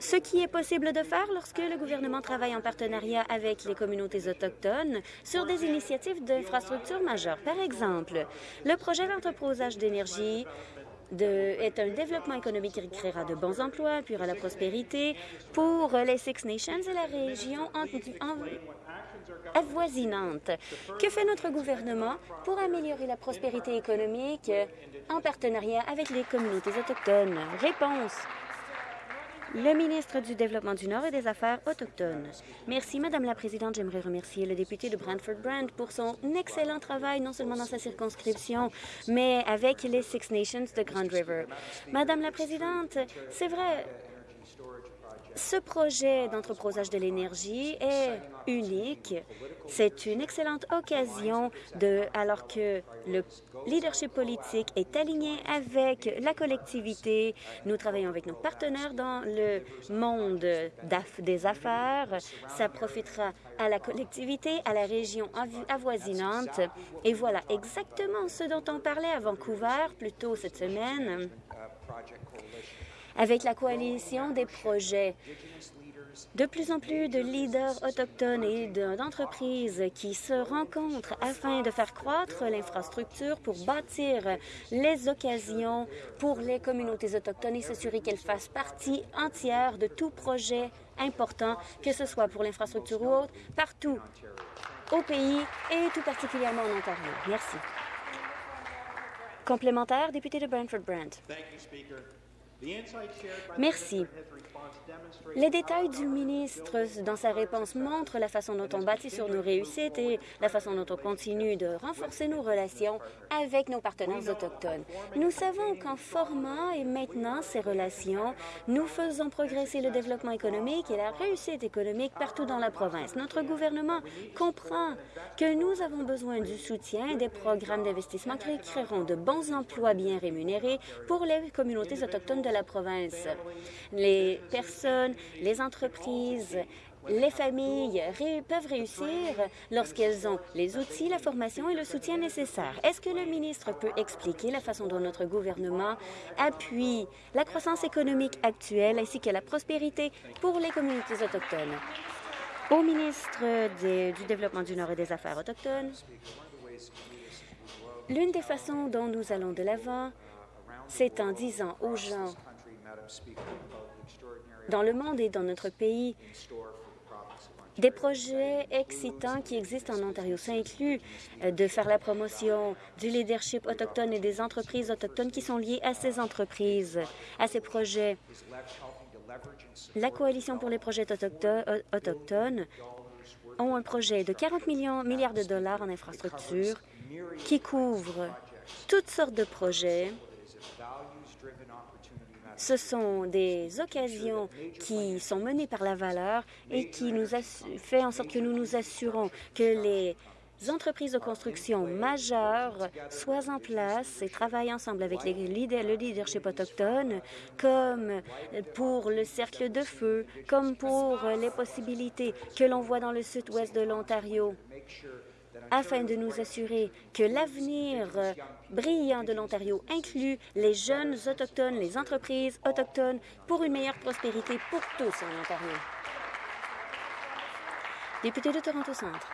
ce qui est possible de faire lorsque le gouvernement travaille en partenariat avec les communautés autochtones sur des initiatives d'infrastructures majeures. Par exemple, le projet d'entreposage d'énergie est un développement économique qui créera de bons emplois, appuiera la prospérité pour les Six Nations et la région avoisinante. Que fait notre gouvernement pour améliorer la prospérité économique en partenariat avec les communautés autochtones? Réponse. Le ministre du Développement du Nord et des Affaires autochtones. Merci, Madame la Présidente. J'aimerais remercier le député de Brantford-Brand pour son excellent travail, non seulement dans sa circonscription, mais avec les Six Nations de Grand River. Madame la Présidente, c'est vrai, ce projet d'entreposage de l'énergie est unique. C'est une excellente occasion, de, alors que le leadership politique est aligné avec la collectivité. Nous travaillons avec nos partenaires dans le monde des affaires. Ça profitera à la collectivité, à la région avoisinante. Et voilà exactement ce dont on parlait à Vancouver plus tôt cette semaine avec la coalition des projets. De plus en plus de leaders autochtones et d'entreprises qui se rencontrent afin de faire croître l'infrastructure pour bâtir les occasions pour les communautés autochtones et s'assurer qu'elles fassent partie entière de tout projet important, que ce soit pour l'infrastructure ou autre, partout au pays et tout particulièrement en Ontario. Merci. Complémentaire, député de Brantford-Brant. Merci. Les détails du ministre dans sa réponse montrent la façon dont on bâtit sur nos réussites et la façon dont on continue de renforcer nos relations avec nos partenaires autochtones. Nous savons qu'en formant et maintenant ces relations, nous faisons progresser le développement économique et la réussite économique partout dans la province. Notre gouvernement comprend que nous avons besoin du soutien des programmes d'investissement qui créeront de bons emplois bien rémunérés pour les communautés autochtones de la province. Les personnes, les entreprises, les familles peuvent réussir lorsqu'elles ont les outils, la formation et le soutien nécessaires. Est-ce que le ministre peut expliquer la façon dont notre gouvernement appuie la croissance économique actuelle ainsi que la prospérité pour les communautés autochtones? Au ministre du Développement du Nord et des Affaires autochtones, l'une des façons dont nous allons de l'avant, c'est en disant aux gens dans le monde et dans notre pays des projets excitants qui existent en Ontario. Ça inclut euh, de faire la promotion du leadership autochtone et des entreprises autochtones qui sont liées à ces entreprises, à ces projets. La Coalition pour les projets euh, autochtones ont un projet de 40 millions, milliards de dollars en infrastructure qui couvre toutes sortes de projets ce sont des occasions qui sont menées par la valeur et qui nous fait en sorte que nous nous assurons que les entreprises de construction majeures soient en place et travaillent ensemble avec les le leadership autochtone, comme pour le cercle de feu, comme pour les possibilités que l'on voit dans le sud-ouest de l'Ontario afin de nous assurer que l'avenir brillant de l'Ontario inclut les jeunes autochtones, les entreprises autochtones pour une meilleure prospérité pour tous en Ontario. Député de Toronto Centre.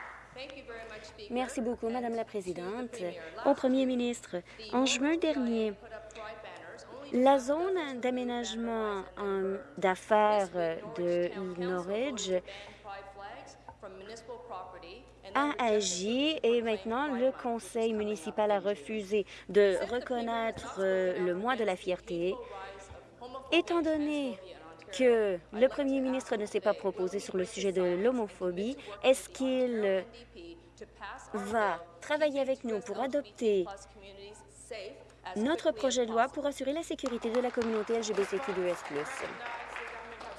Merci beaucoup, Madame la Présidente. Au Premier ministre, en juin dernier, la zone d'aménagement d'affaires de Norwich a agi et maintenant le conseil municipal a refusé de reconnaître euh, le mois de la fierté. Étant donné que le premier ministre ne s'est pas proposé sur le sujet de l'homophobie, est-ce qu'il va travailler avec nous pour adopter notre projet de loi pour assurer la sécurité de la communauté LGBTQ2S+.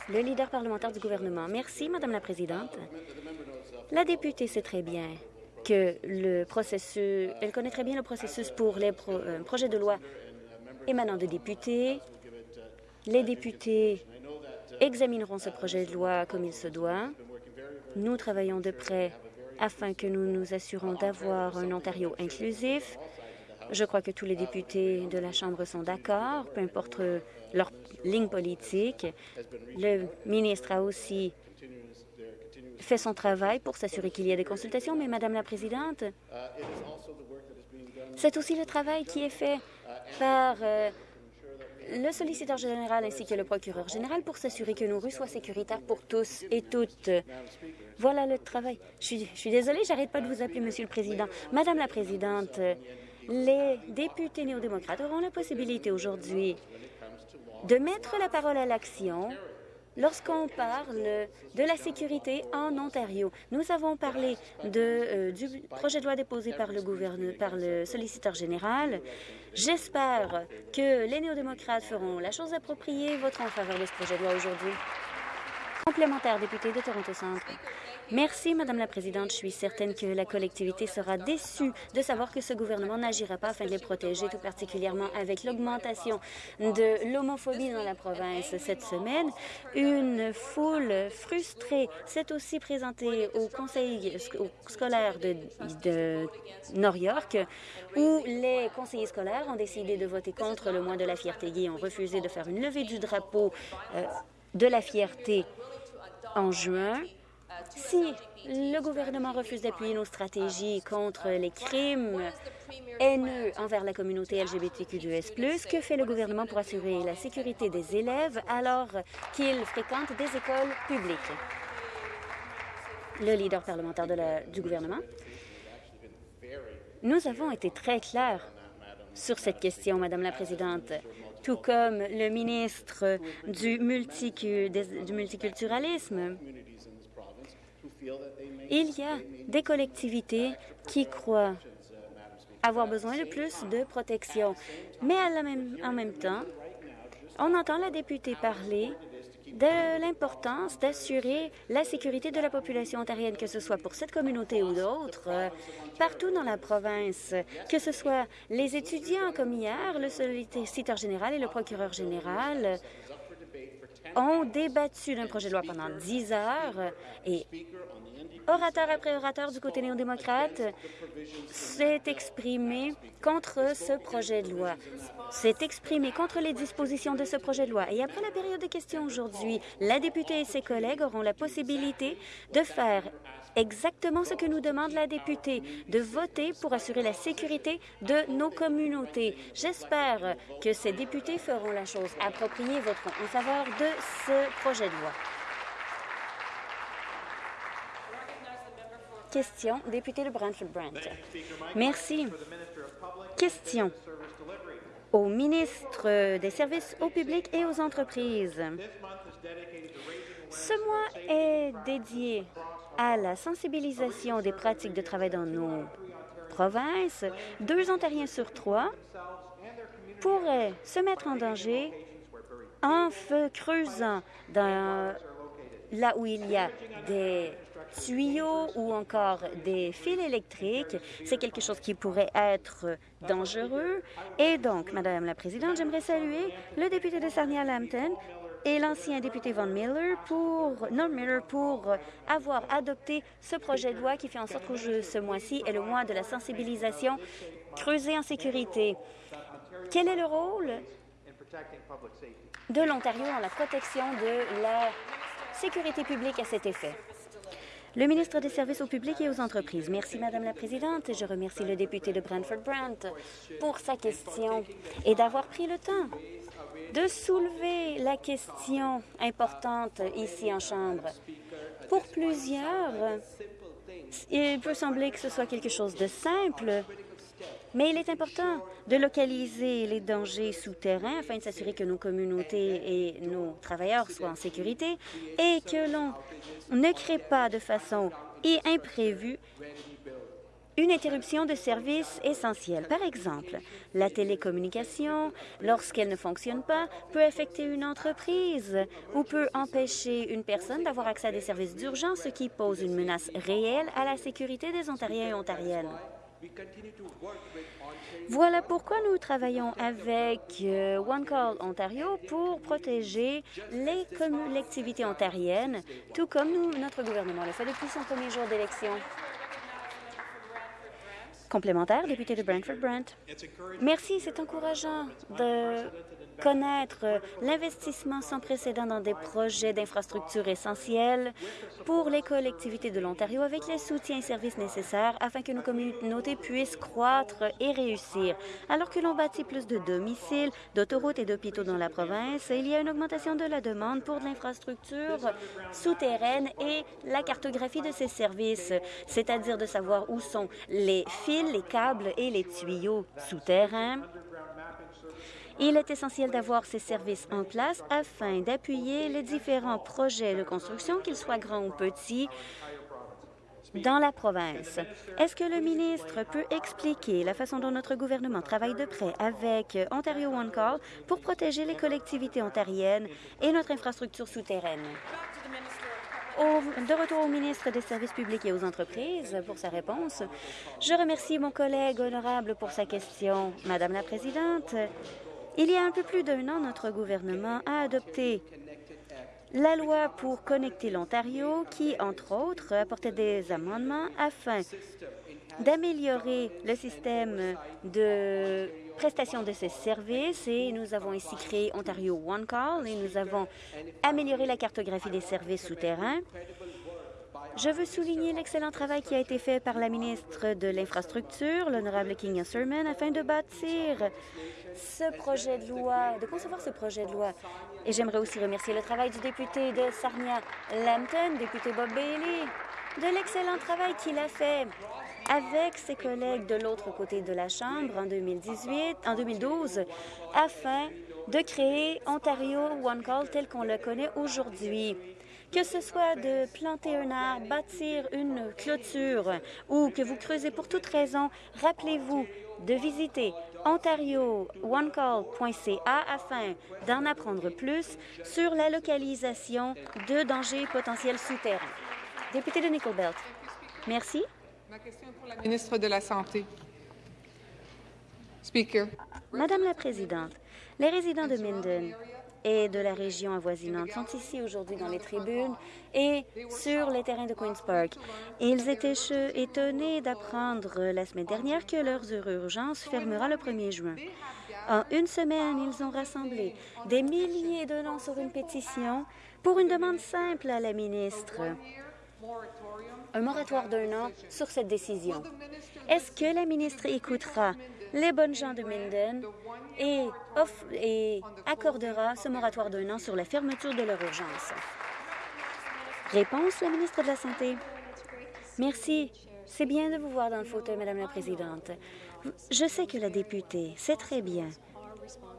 Le leader parlementaire du gouvernement. Merci, Madame la Présidente. La députée sait très bien que le processus, elle connaît très bien le processus pour les euh, projets de loi émanant de députés. Les députés examineront ce projet de loi comme il se doit. Nous travaillons de près afin que nous nous assurons d'avoir un Ontario inclusif. Je crois que tous les députés de la Chambre sont d'accord, peu importe leur ligne politique. Le ministre a aussi fait son travail pour s'assurer qu'il y ait des consultations, mais Madame la Présidente, c'est aussi le travail qui est fait par euh, le solliciteur général ainsi que le procureur général pour s'assurer que nos rues soient sécuritaires pour tous et toutes. Voilà le travail. Je suis, je suis désolée, j'arrête pas de vous appeler Monsieur le Président. Madame la Présidente, les députés néo-démocrates auront la possibilité aujourd'hui de mettre la parole à l'action Lorsqu'on parle de la sécurité en Ontario, nous avons parlé euh, du projet de loi déposé par le, par le solliciteur général. J'espère que les néo-démocrates feront la chose appropriée et voteront en faveur de ce projet de loi aujourd'hui. Complémentaire, député de Toronto Centre. Merci, Madame la Présidente. Je suis certaine que la collectivité sera déçue de savoir que ce gouvernement n'agira pas afin de les protéger, tout particulièrement avec l'augmentation de l'homophobie dans la province cette semaine. Une foule frustrée s'est aussi présentée au conseil scolaire de, de York, où les conseillers scolaires ont décidé de voter contre le mois de la fierté gay, ont refusé de faire une levée du drapeau euh, de la fierté en juin. Si le gouvernement refuse d'appuyer nos stratégies contre les crimes haineux envers la communauté LGBTQ2S+, que fait le gouvernement pour assurer la sécurité des élèves alors qu'ils fréquentent des écoles publiques? Le leader parlementaire du gouvernement? Nous avons été très clairs sur cette question, Madame la Présidente, tout comme le ministre du, du multiculturalisme. Il y a des collectivités qui croient avoir besoin de plus de protection. Mais en même temps, on entend la députée parler de l'importance d'assurer la sécurité de la population ontarienne, que ce soit pour cette communauté ou d'autres, euh, partout dans la province, que ce soit les étudiants comme hier, le solliciteur général et le procureur général ont débattu d'un projet de loi pendant dix heures et orateur après orateur du côté néo-démocrate s'est exprimé contre ce projet de loi, s'est exprimé contre les dispositions de ce projet de loi. Et après la période de questions aujourd'hui, la députée et ses collègues auront la possibilité de faire exactement ce que nous demande la députée, de voter pour assurer la sécurité de nos communautés. J'espère que ces députés feront la chose appropriée et voteront en faveur de ce projet de loi. Question, député de Brantford-Brant. Merci. Question au ministre des Services au public et aux entreprises. Ce mois est dédié à la sensibilisation des pratiques de travail dans nos provinces. Deux Ontariens sur trois pourraient se mettre en danger en creusant dans là où il y a des tuyaux ou encore des fils électriques, c'est quelque chose qui pourrait être dangereux. Et donc, Madame la Présidente, j'aimerais saluer le député de Sarnia-Lambton et l'ancien député Von Miller pour, non Miller pour avoir adopté ce projet de loi qui fait en sorte que ce mois-ci est le mois de la sensibilisation creusée en sécurité. Quel est le rôle de l'Ontario dans la protection de la sécurité publique à cet effet? Le ministre des Services au public et aux entreprises. Merci, Madame la Présidente. Je remercie le député de Brantford-Brant pour sa question et d'avoir pris le temps de soulever la question importante ici en Chambre. Pour plusieurs, il peut sembler que ce soit quelque chose de simple, mais il est important de localiser les dangers souterrains afin de s'assurer que nos communautés et nos travailleurs soient en sécurité et que l'on ne crée pas de façon imprévue une interruption de services essentiels. Par exemple, la télécommunication, lorsqu'elle ne fonctionne pas, peut affecter une entreprise ou peut empêcher une personne d'avoir accès à des services d'urgence, ce qui pose une menace réelle à la sécurité des Ontariens et Ontariennes. Voilà pourquoi nous travaillons avec euh, One Call Ontario pour protéger les collectivités ontariennes, tout comme notre gouvernement le fait depuis son premier jour d'élection. Complémentaire, député de Brantford-Brant. Merci, c'est encourageant de connaître l'investissement sans précédent dans des projets d'infrastructures essentielles pour les collectivités de l'Ontario avec les soutiens et services nécessaires afin que nos communautés puissent croître et réussir. Alors que l'on bâtit plus de domiciles, d'autoroutes et d'hôpitaux dans la province, il y a une augmentation de la demande pour de l'infrastructure souterraine et la cartographie de ces services, c'est-à-dire de savoir où sont les fils, les câbles et les tuyaux souterrains il est essentiel d'avoir ces services en place afin d'appuyer les différents projets de construction, qu'ils soient grands ou petits, dans la province. Est-ce que le ministre peut expliquer la façon dont notre gouvernement travaille de près avec Ontario One Call pour protéger les collectivités ontariennes et notre infrastructure souterraine? de retour au ministre des Services publics et aux entreprises pour sa réponse. Je remercie mon collègue honorable pour sa question. Madame la Présidente, il y a un peu plus d'un an, notre gouvernement a adopté la loi pour connecter l'Ontario qui, entre autres, apportait des amendements afin d'améliorer le système de prestation de ces services et nous avons ici créé Ontario One Call et nous avons amélioré la cartographie des services souterrains. Je veux souligner l'excellent travail qui a été fait par la ministre de l'Infrastructure, l'honorable King Sermon, afin de bâtir ce projet de loi, de concevoir ce projet de loi. Et j'aimerais aussi remercier le travail du député de Sarnia-Lambton, député Bob Bailey, de l'excellent travail qu'il a fait avec ses collègues de l'autre côté de la Chambre en 2018, en 2012, afin de créer Ontario One Call tel qu'on le connaît aujourd'hui. Que ce soit de planter un arbre, bâtir une clôture ou que vous creusez pour toute raison, rappelez-vous de visiter ontarioonecall.ca afin d'en apprendre plus sur la localisation de dangers potentiels souterrains. Député de Nickel Belt. Merci. Ma question est pour la ministre de la Santé. Speaker. Madame la Présidente, les résidents de Minden et de la région avoisinante sont ici aujourd'hui dans les tribunes et sur les terrains de Queen's Park. Ils étaient étonnés d'apprendre la semaine dernière que leurs urgences fermera le 1er juin. En une semaine, ils ont rassemblé des milliers de noms sur une pétition pour une demande simple à la ministre. Un moratoire d'un an sur cette décision. Est-ce que la ministre écoutera les bonnes gens de Minden et, accordera ce moratoire d'un an sur la fermeture de leur urgence? Réponse, la ministre de la Santé. Merci. C'est bien de vous voir dans le fauteuil, Madame la Présidente. Je sais que la députée sait très bien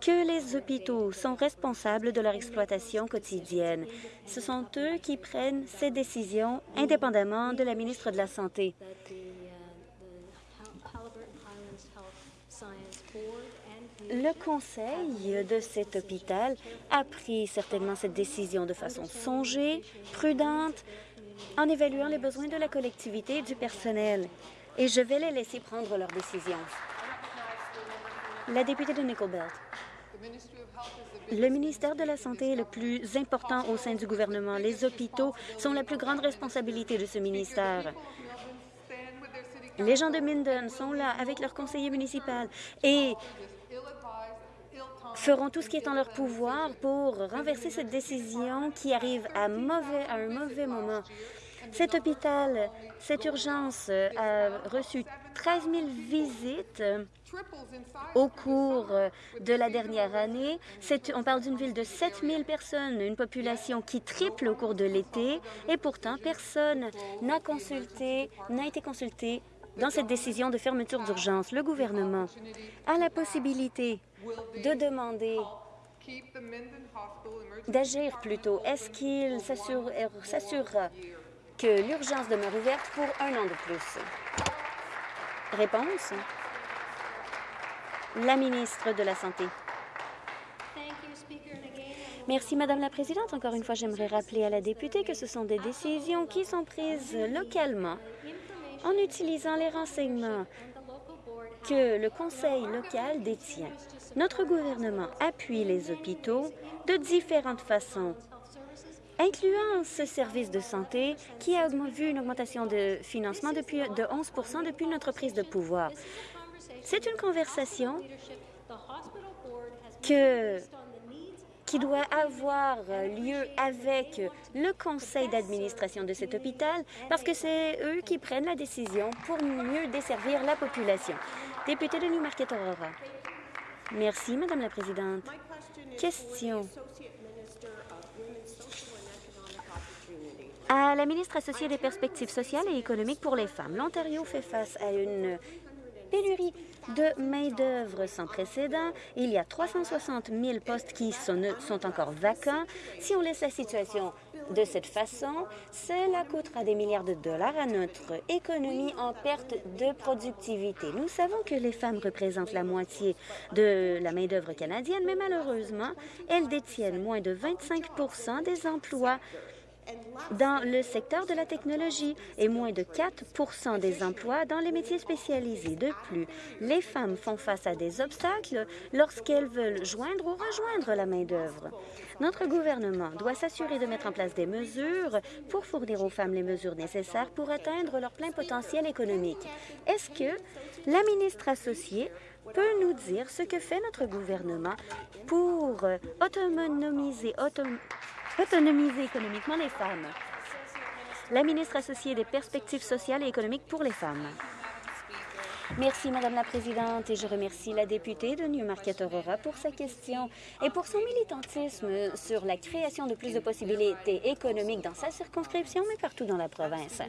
que les hôpitaux sont responsables de leur exploitation quotidienne. Ce sont eux qui prennent ces décisions indépendamment de la ministre de la Santé. Le conseil de cet hôpital a pris certainement cette décision de façon songée, prudente, en évaluant les besoins de la collectivité et du personnel. Et je vais les laisser prendre leurs décisions. La députée de Nickelbelt. Le ministère de la Santé est le plus important au sein du gouvernement. Les hôpitaux sont la plus grande responsabilité de ce ministère. Les gens de Minden sont là avec leur conseiller municipal feront tout ce qui est en leur pouvoir pour renverser cette décision qui arrive à, un mauvais moment. Cet hôpital, cette urgence a reçu 13 000 visites au cours de la dernière année. On parle d'une ville de 7 000 personnes, une population qui triple au cours de l'été, et pourtant personne n'a consulté, n'a été consulté dans cette décision de fermeture d'urgence. Le gouvernement a la possibilité de demander d'agir plutôt. Est-ce qu'il s'assurera que l'urgence demeure ouverte pour un an de plus? Réponse. La ministre de la Santé. Merci, Madame la Présidente. Encore une fois, j'aimerais rappeler à la députée que ce sont des décisions qui sont prises localement en utilisant les renseignements que le conseil local détient. Notre gouvernement appuie les hôpitaux de différentes façons, incluant ce service de santé qui a vu une augmentation de financement de 11% depuis notre prise de pouvoir. C'est une conversation que qui doit avoir lieu avec le conseil d'administration de cet hôpital parce que c'est eux qui prennent la décision pour mieux desservir la population. Député de Newmarket Aurora. Merci, Madame la Présidente. Question à la ministre associée des perspectives sociales et économiques pour les femmes. L'Ontario fait face à une pénurie de main-d'œuvre sans précédent. Il y a 360 000 postes qui sont, encore vacants. Si on laisse la situation de cette façon, cela coûtera des milliards de dollars à notre économie en perte de productivité. Nous savons que les femmes représentent la moitié de la main-d'œuvre canadienne, mais malheureusement, elles détiennent moins de 25% des emplois dans le secteur de la technologie et moins de 4% des emplois dans les métiers spécialisés. De plus, les femmes font face à des obstacles lorsqu'elles veulent joindre ou rejoindre la main-d'œuvre. Notre gouvernement doit s'assurer de mettre en place des mesures pour fournir aux femmes les mesures nécessaires pour atteindre leur plein potentiel économique. Est-ce que la ministre associée peut nous dire ce que fait notre gouvernement pour autonomiser, autonomiser économiquement les femmes. La ministre associée des perspectives sociales et économiques pour les femmes. Merci, Madame la Présidente, et je remercie la députée de Newmarket Aurora pour sa question et pour son militantisme sur la création de plus de possibilités économiques dans sa circonscription, mais partout dans la province.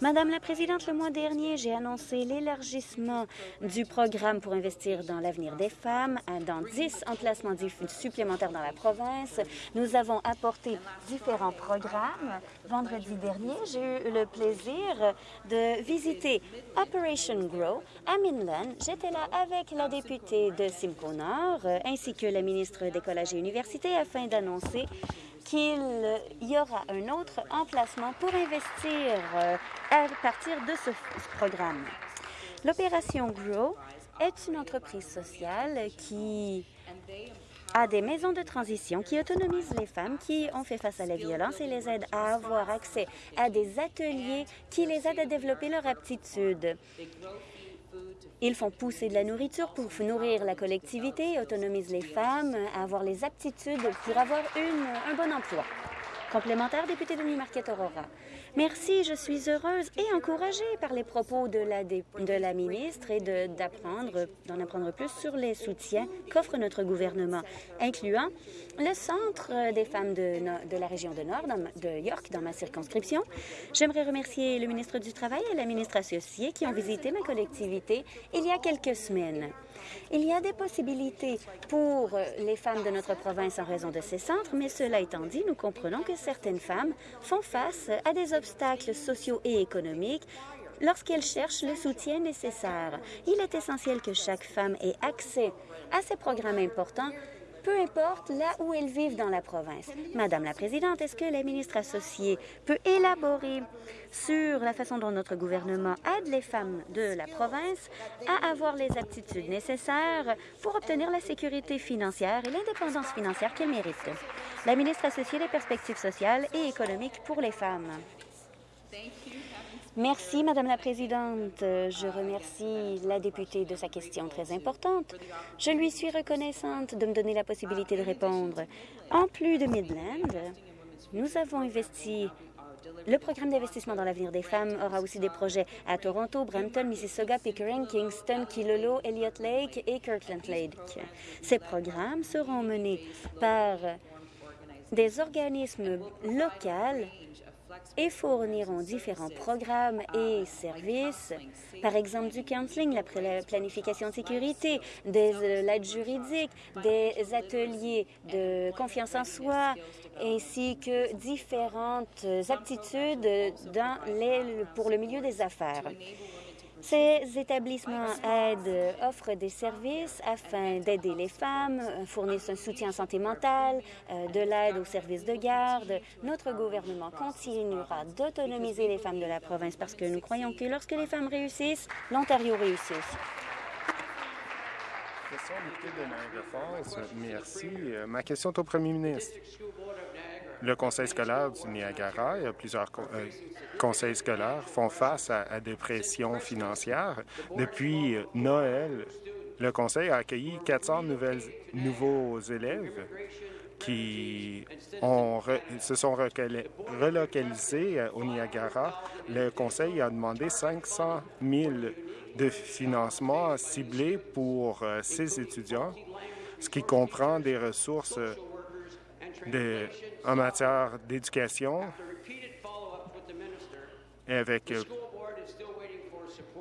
Madame la Présidente, le mois dernier, j'ai annoncé l'élargissement du programme pour investir dans l'avenir des femmes dans 10 emplacements supplémentaires dans la province. Nous avons apporté différents programmes. Vendredi dernier, j'ai eu le plaisir de visiter Operation Grow, à Minland, j'étais là avec la députée de Simcoe Nord euh, ainsi que la ministre des Collèges et Universités afin d'annoncer qu'il y aura un autre emplacement pour investir euh, à partir de ce programme. L'opération GROW est une entreprise sociale qui à des maisons de transition qui autonomisent les femmes qui ont fait face à la violence et les aident à avoir accès à des ateliers qui les aident à développer leur aptitude. Ils font pousser de la nourriture pour nourrir la collectivité autonomisent les femmes avoir les aptitudes pour avoir un bon emploi. Complémentaire, député de Newmarket Aurora. Merci, je suis heureuse et encouragée par les propos de la, de la ministre et d'apprendre, d'en apprendre plus sur les soutiens qu'offre notre gouvernement, incluant le Centre des femmes de, la région de Nord, de York, dans ma circonscription. J'aimerais remercier le ministre du Travail et la ministre associée qui ont visité ma collectivité il y a quelques semaines. Il y a des possibilités pour les femmes de notre province en raison de ces centres, mais cela étant dit, nous comprenons que certaines femmes font face à des obstacles sociaux et économiques lorsqu'elles cherchent le soutien nécessaire. Il est essentiel que chaque femme ait accès à ces programmes importants peu importe là où elles vivent dans la province. Madame la Présidente, est-ce que la ministre associée peut élaborer sur la façon dont notre gouvernement aide les femmes de la province à avoir les aptitudes nécessaires pour obtenir la sécurité financière et l'indépendance financière qu'elles méritent? La ministre associée des perspectives sociales et économiques pour les femmes. Merci, Madame la Présidente. Je remercie la députée de sa question très importante. Je lui suis reconnaissante de me donner la possibilité de répondre. En plus de Midland, nous avons investi le programme d'investissement dans l'avenir des femmes aura aussi des projets à Toronto, Brampton, Mississauga, Pickering, Kingston, Kilolo, Elliott Lake et Kirkland Lake. Ces programmes seront menés par des organismes locaux et fourniront différents programmes et services, par exemple du counseling, la planification de sécurité, des euh, l'aide juridique, des ateliers de confiance en soi, ainsi que différentes aptitudes pour le milieu des affaires. Ces établissements aident, offrent des services afin d'aider les femmes, fournissent un soutien en santé mentale, euh, de l'aide aux services de garde. Notre gouvernement continuera d'autonomiser les femmes de la province parce que nous croyons que lorsque les femmes réussissent, l'Ontario réussit aussi. De Merci. Euh, ma question est au premier ministre le conseil scolaire du Niagara et plusieurs euh, conseils scolaires font face à, des pressions financières. Depuis euh, Noël, le conseil a accueilli 400 nouvelles, nouveaux élèves qui ont se sont relocalisés euh, au Niagara. Le conseil a demandé 500 000 de financement ciblés pour ces étudiants, ce qui comprend des ressources de, en matière d'éducation et avec euh,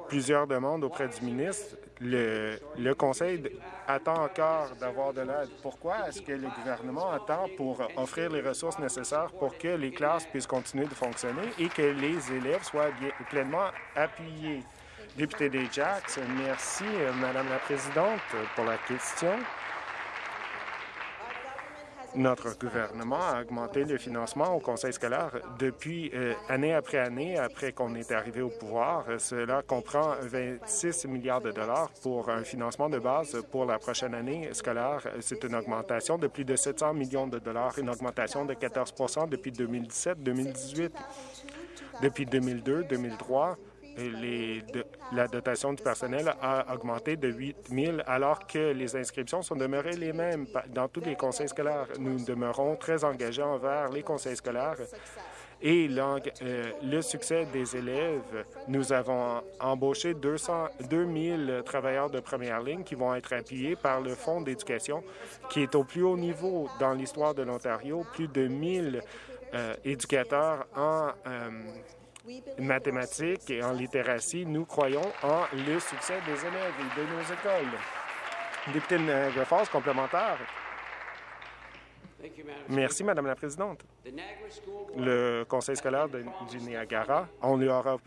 plusieurs demandes auprès du ministre, le, Conseil attend encore d'avoir de l'aide. Pourquoi est-ce que le gouvernement attend pour offrir les ressources nécessaires pour que les classes puissent continuer de fonctionner et que les élèves soient pleinement appuyés? Député des Jacks, merci, euh, Madame la Présidente, pour la question. Notre gouvernement a augmenté le financement au conseil scolaire depuis euh, année après année après qu'on est arrivé au pouvoir. Cela comprend 26 milliards de dollars pour un financement de base pour la prochaine année scolaire. C'est une augmentation de plus de 700 millions de dollars, une augmentation de 14% depuis 2017-2018. Depuis 2002-2003, la dotation du personnel a augmenté de 8 000 alors que les inscriptions sont demeurées les mêmes dans tous les conseils scolaires. Nous demeurons très engagés envers les conseils scolaires et euh, le succès des élèves. Nous avons embauché 200, 000 travailleurs de première ligne qui vont être appuyés par le Fonds d'éducation qui est au plus haut niveau dans l'histoire de l'Ontario. Plus de 1 000 euh, éducateurs en euh, mathématiques et en littératie, nous croyons en le succès des élèves et de nos écoles. Député de force complémentaire. Merci, Madame la Présidente. Le Conseil scolaire du Niagara, on lui aura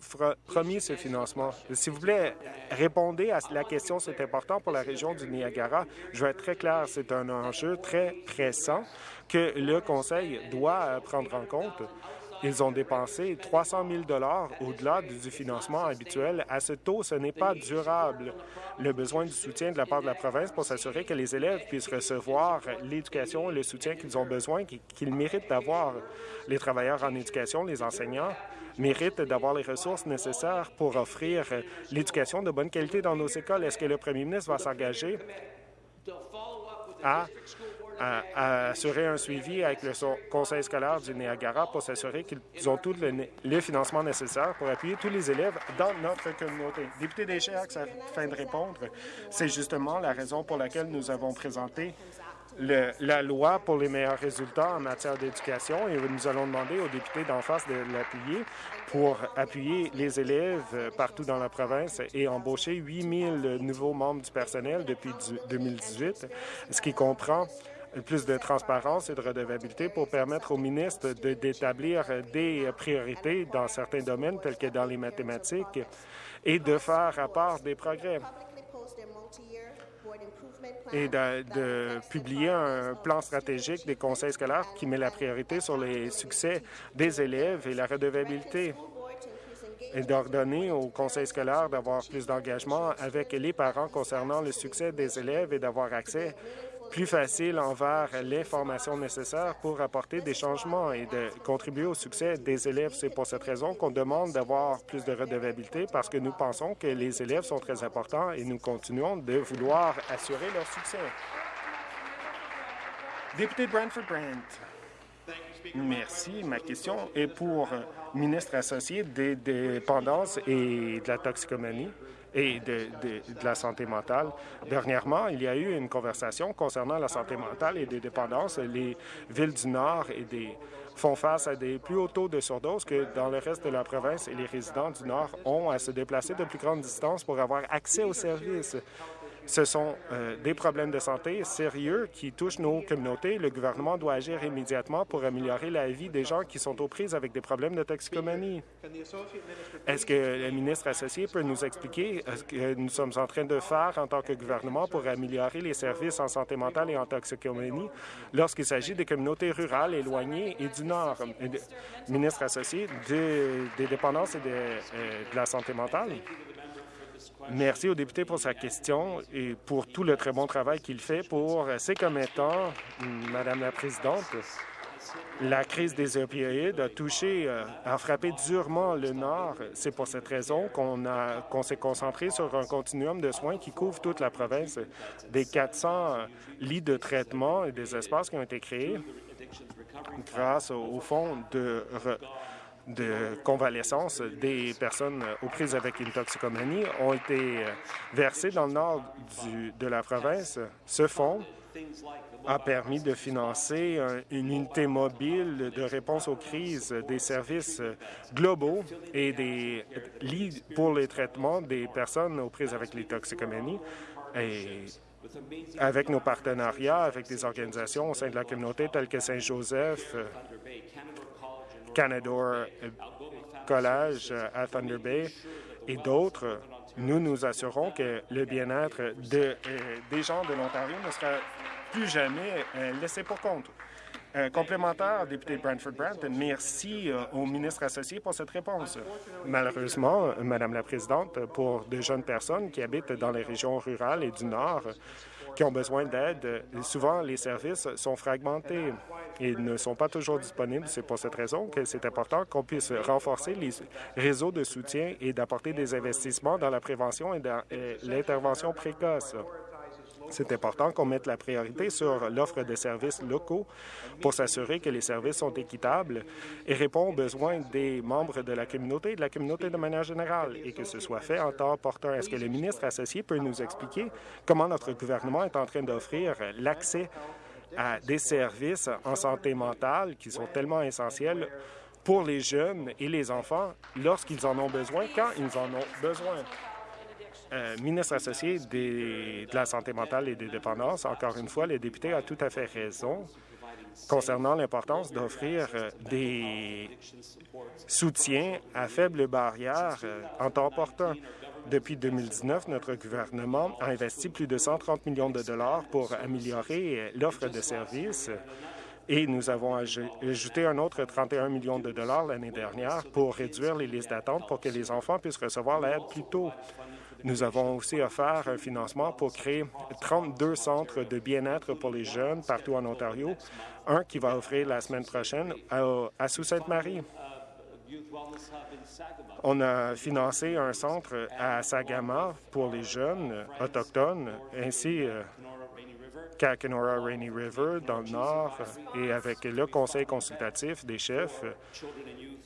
promis ce financement. S'il vous plaît, répondez à la question, c'est important pour la région du Niagara. Je vais être très clair, c'est un enjeu très pressant que le Conseil doit prendre en compte Ils ont dépensé 300 000 au-delà du financement habituel. À ce taux, ce n'est pas durable. Le besoin du soutien de la part de la province pour s'assurer que les élèves puissent recevoir l'éducation et le soutien qu'ils ont besoin, qu'ils méritent d'avoir. Les travailleurs en éducation, les enseignants, méritent d'avoir les ressources nécessaires pour offrir l'éducation de bonne qualité dans nos écoles. Est-ce que le premier ministre va s'engager à à, assurer un suivi avec le conseil scolaire du Niagara pour s'assurer qu'ils ont tout le, financement nécessaire pour appuyer tous les élèves dans notre communauté. Député des afin de répondre, c'est justement la raison pour laquelle nous avons présenté la loi pour les meilleurs résultats en matière d'éducation et nous allons demander aux députés d'en face de l'appuyer pour appuyer les élèves partout dans la province et embaucher 8 000 nouveaux membres du personnel depuis 2018, ce qui comprend plus de transparence et de redevabilité pour permettre au ministre d'établir des priorités dans certains domaines tels que dans les mathématiques et de faire rapport des progrès. Et de, publier un plan stratégique des conseils scolaires qui met la priorité sur les succès des élèves et la redevabilité. Et d'ordonner au conseil scolaire d'avoir plus d'engagement avec les parents concernant le succès des élèves et d'avoir accès plus facile envers l'information nécessaire pour apporter des changements et de contribuer au succès des élèves. C'est pour cette raison qu'on demande d'avoir plus de redevabilité parce que nous pensons que les élèves sont très importants et nous continuons de vouloir assurer leur succès. Député Brantford-Brant. Merci. Ma question est pour ministre associé des dépendances et de la toxicomanie et de, la santé mentale. Dernièrement, il y a eu une conversation concernant la santé mentale et des dépendances. Les villes du Nord font face à des plus hauts taux de surdose que dans le reste de la province et les résidents du Nord ont à se déplacer de plus grandes distances pour avoir accès aux services. Ce sont euh, des problèmes de santé sérieux qui touchent nos communautés. Le gouvernement doit agir immédiatement pour améliorer la vie des gens qui sont aux prises avec des problèmes de toxicomanie. Est-ce que le ministre associé peut nous expliquer ce que nous sommes en train de faire en tant que gouvernement pour améliorer les services en santé mentale et en toxicomanie lorsqu'il s'agit des communautés rurales éloignées et du Nord? Ministre associé des dépendances et de euh, la santé mentale. Merci au député pour sa question et pour tout le très bon travail qu'il fait pour ses commettants. Madame la Présidente, la crise des opioïdes a touché, euh, a frappé durement le Nord. C'est pour cette raison qu'on qu'on s'est concentré sur un continuum de soins qui couvre toute la province. Des 400 lits de traitement et des espaces qui ont été créés grâce au fonds de de convalescence des personnes aux prises avec une toxicomanie ont été versées dans le nord de la province. Ce fonds a permis de financer une unité mobile de réponse aux crises, des services globaux et des lits pour les traitements des personnes aux prises avec les toxicomanies. Et avec nos partenariats avec des organisations au sein de la communauté telles que Saint-Joseph, Canadore College à Thunder Bay et d'autres, nous nous assurons que le bien-être euh, des gens de l'Ontario ne sera plus jamais euh, laissé pour compte. complémentaire, député Brantford Brandt, merci euh, au ministre associé pour cette réponse. Malheureusement, Madame la Présidente, pour de jeunes personnes qui habitent dans les régions rurales et du Nord, qui ont besoin d'aide. Souvent, les services sont fragmentés et ne sont pas toujours disponibles. C'est pour cette raison que c'est important qu'on puisse renforcer les réseaux de soutien et d'apporter des investissements dans la prévention et dans l'intervention précoce. C'est important qu'on mette la priorité sur l'offre de services locaux pour s'assurer que les services sont équitables et répondent aux besoins des membres de la communauté et de la communauté de manière générale et que ce soit fait en temps opportun. Est-ce que le ministre associé peut nous expliquer comment notre gouvernement est en train d'offrir l'accès à des services en santé mentale qui sont tellement essentiels pour les jeunes et les enfants lorsqu'ils en ont besoin, quand ils en ont besoin? Euh, ministre associé de la santé mentale et des dépendances, encore une fois, le député a tout à fait raison concernant l'importance d'offrir euh, des soutiens à faible barrière euh, en temps opportun. Depuis 2019, notre gouvernement a investi plus de 130 millions de dollars pour améliorer l'offre de services Et nous avons ajouté un autre 31 millions de dollars l'année dernière pour réduire les listes d'attente pour que les enfants puissent recevoir l'aide plus tôt. Nous avons aussi offert un financement pour créer 32 centres de bien-être pour les jeunes partout en Ontario, un qui va ouvrir la semaine prochaine à, Sault-Sainte-Marie. On a financé un centre à Sagama pour les jeunes autochtones, ainsi euh, qu'à Kenora Rainy River dans le nord, et avec le conseil consultatif des chefs,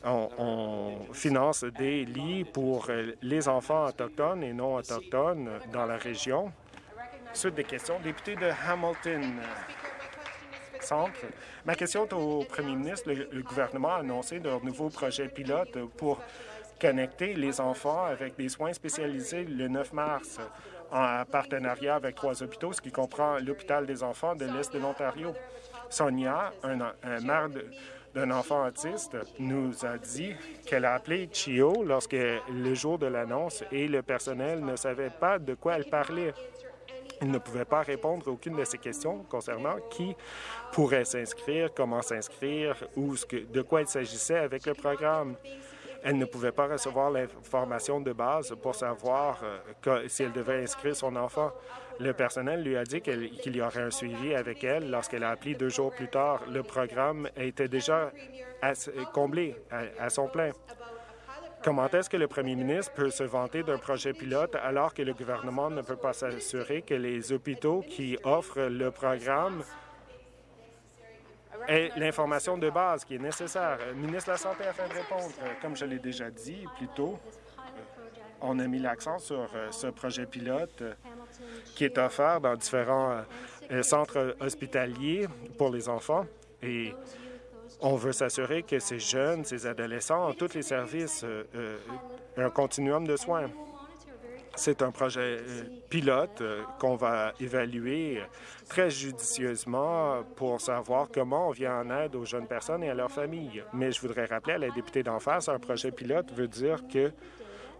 on, finance des lits pour les enfants autochtones et non autochtones dans la région. Suite des questions. Député de Hamilton. Centre. Ma question est au premier ministre. Le, gouvernement a annoncé de nouveaux projets pilotes pour connecter les enfants avec des soins spécialisés le 9 mars en partenariat avec trois hôpitaux, ce qui comprend l'hôpital des enfants de l'Est de l'Ontario. Sonia, un, un maire d'un enfant autiste, nous a dit qu'elle a appelé Chio lorsque le jour de l'annonce et le personnel ne savait pas de quoi elle parlait. Il ne pouvait pas répondre à aucune de ces questions concernant qui pourrait s'inscrire, comment s'inscrire ou de quoi il s'agissait avec le programme. Elle ne pouvait pas recevoir l'information de base pour savoir euh, si elle devait inscrire son enfant. Le personnel lui a dit qu'il y aurait un suivi avec elle lorsqu'elle a appelé deux jours plus tard. Le programme était déjà comblé à, son plein. Comment est-ce que le premier ministre peut se vanter d'un projet pilote alors que le gouvernement ne peut pas s'assurer que les hôpitaux qui offrent le programme et l'information de base qui est nécessaire? Le ministre de la Santé afin de répondre. Comme je l'ai déjà dit plus tôt, on a mis l'accent sur euh, ce projet pilote euh, qui est offert dans différents euh, centres hospitaliers pour les enfants. Et on veut s'assurer que ces jeunes, ces adolescents ont tous les services, un continuum de soins. C'est un projet pilote qu'on va évaluer très judicieusement pour savoir comment on vient en aide aux jeunes personnes et à leurs familles. Mais je voudrais rappeler à la députée d'en face, un projet pilote veut dire que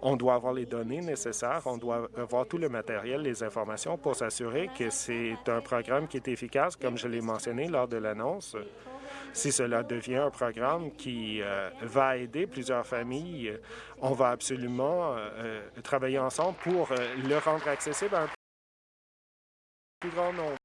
on doit avoir les données nécessaires, on doit avoir tout le matériel, les informations pour s'assurer que c'est un programme qui est efficace, comme je l'ai mentionné lors de l'annonce. Si cela devient un programme qui euh, va aider plusieurs familles, on va absolument euh, travailler ensemble pour euh, le rendre accessible à un plus grand nombre.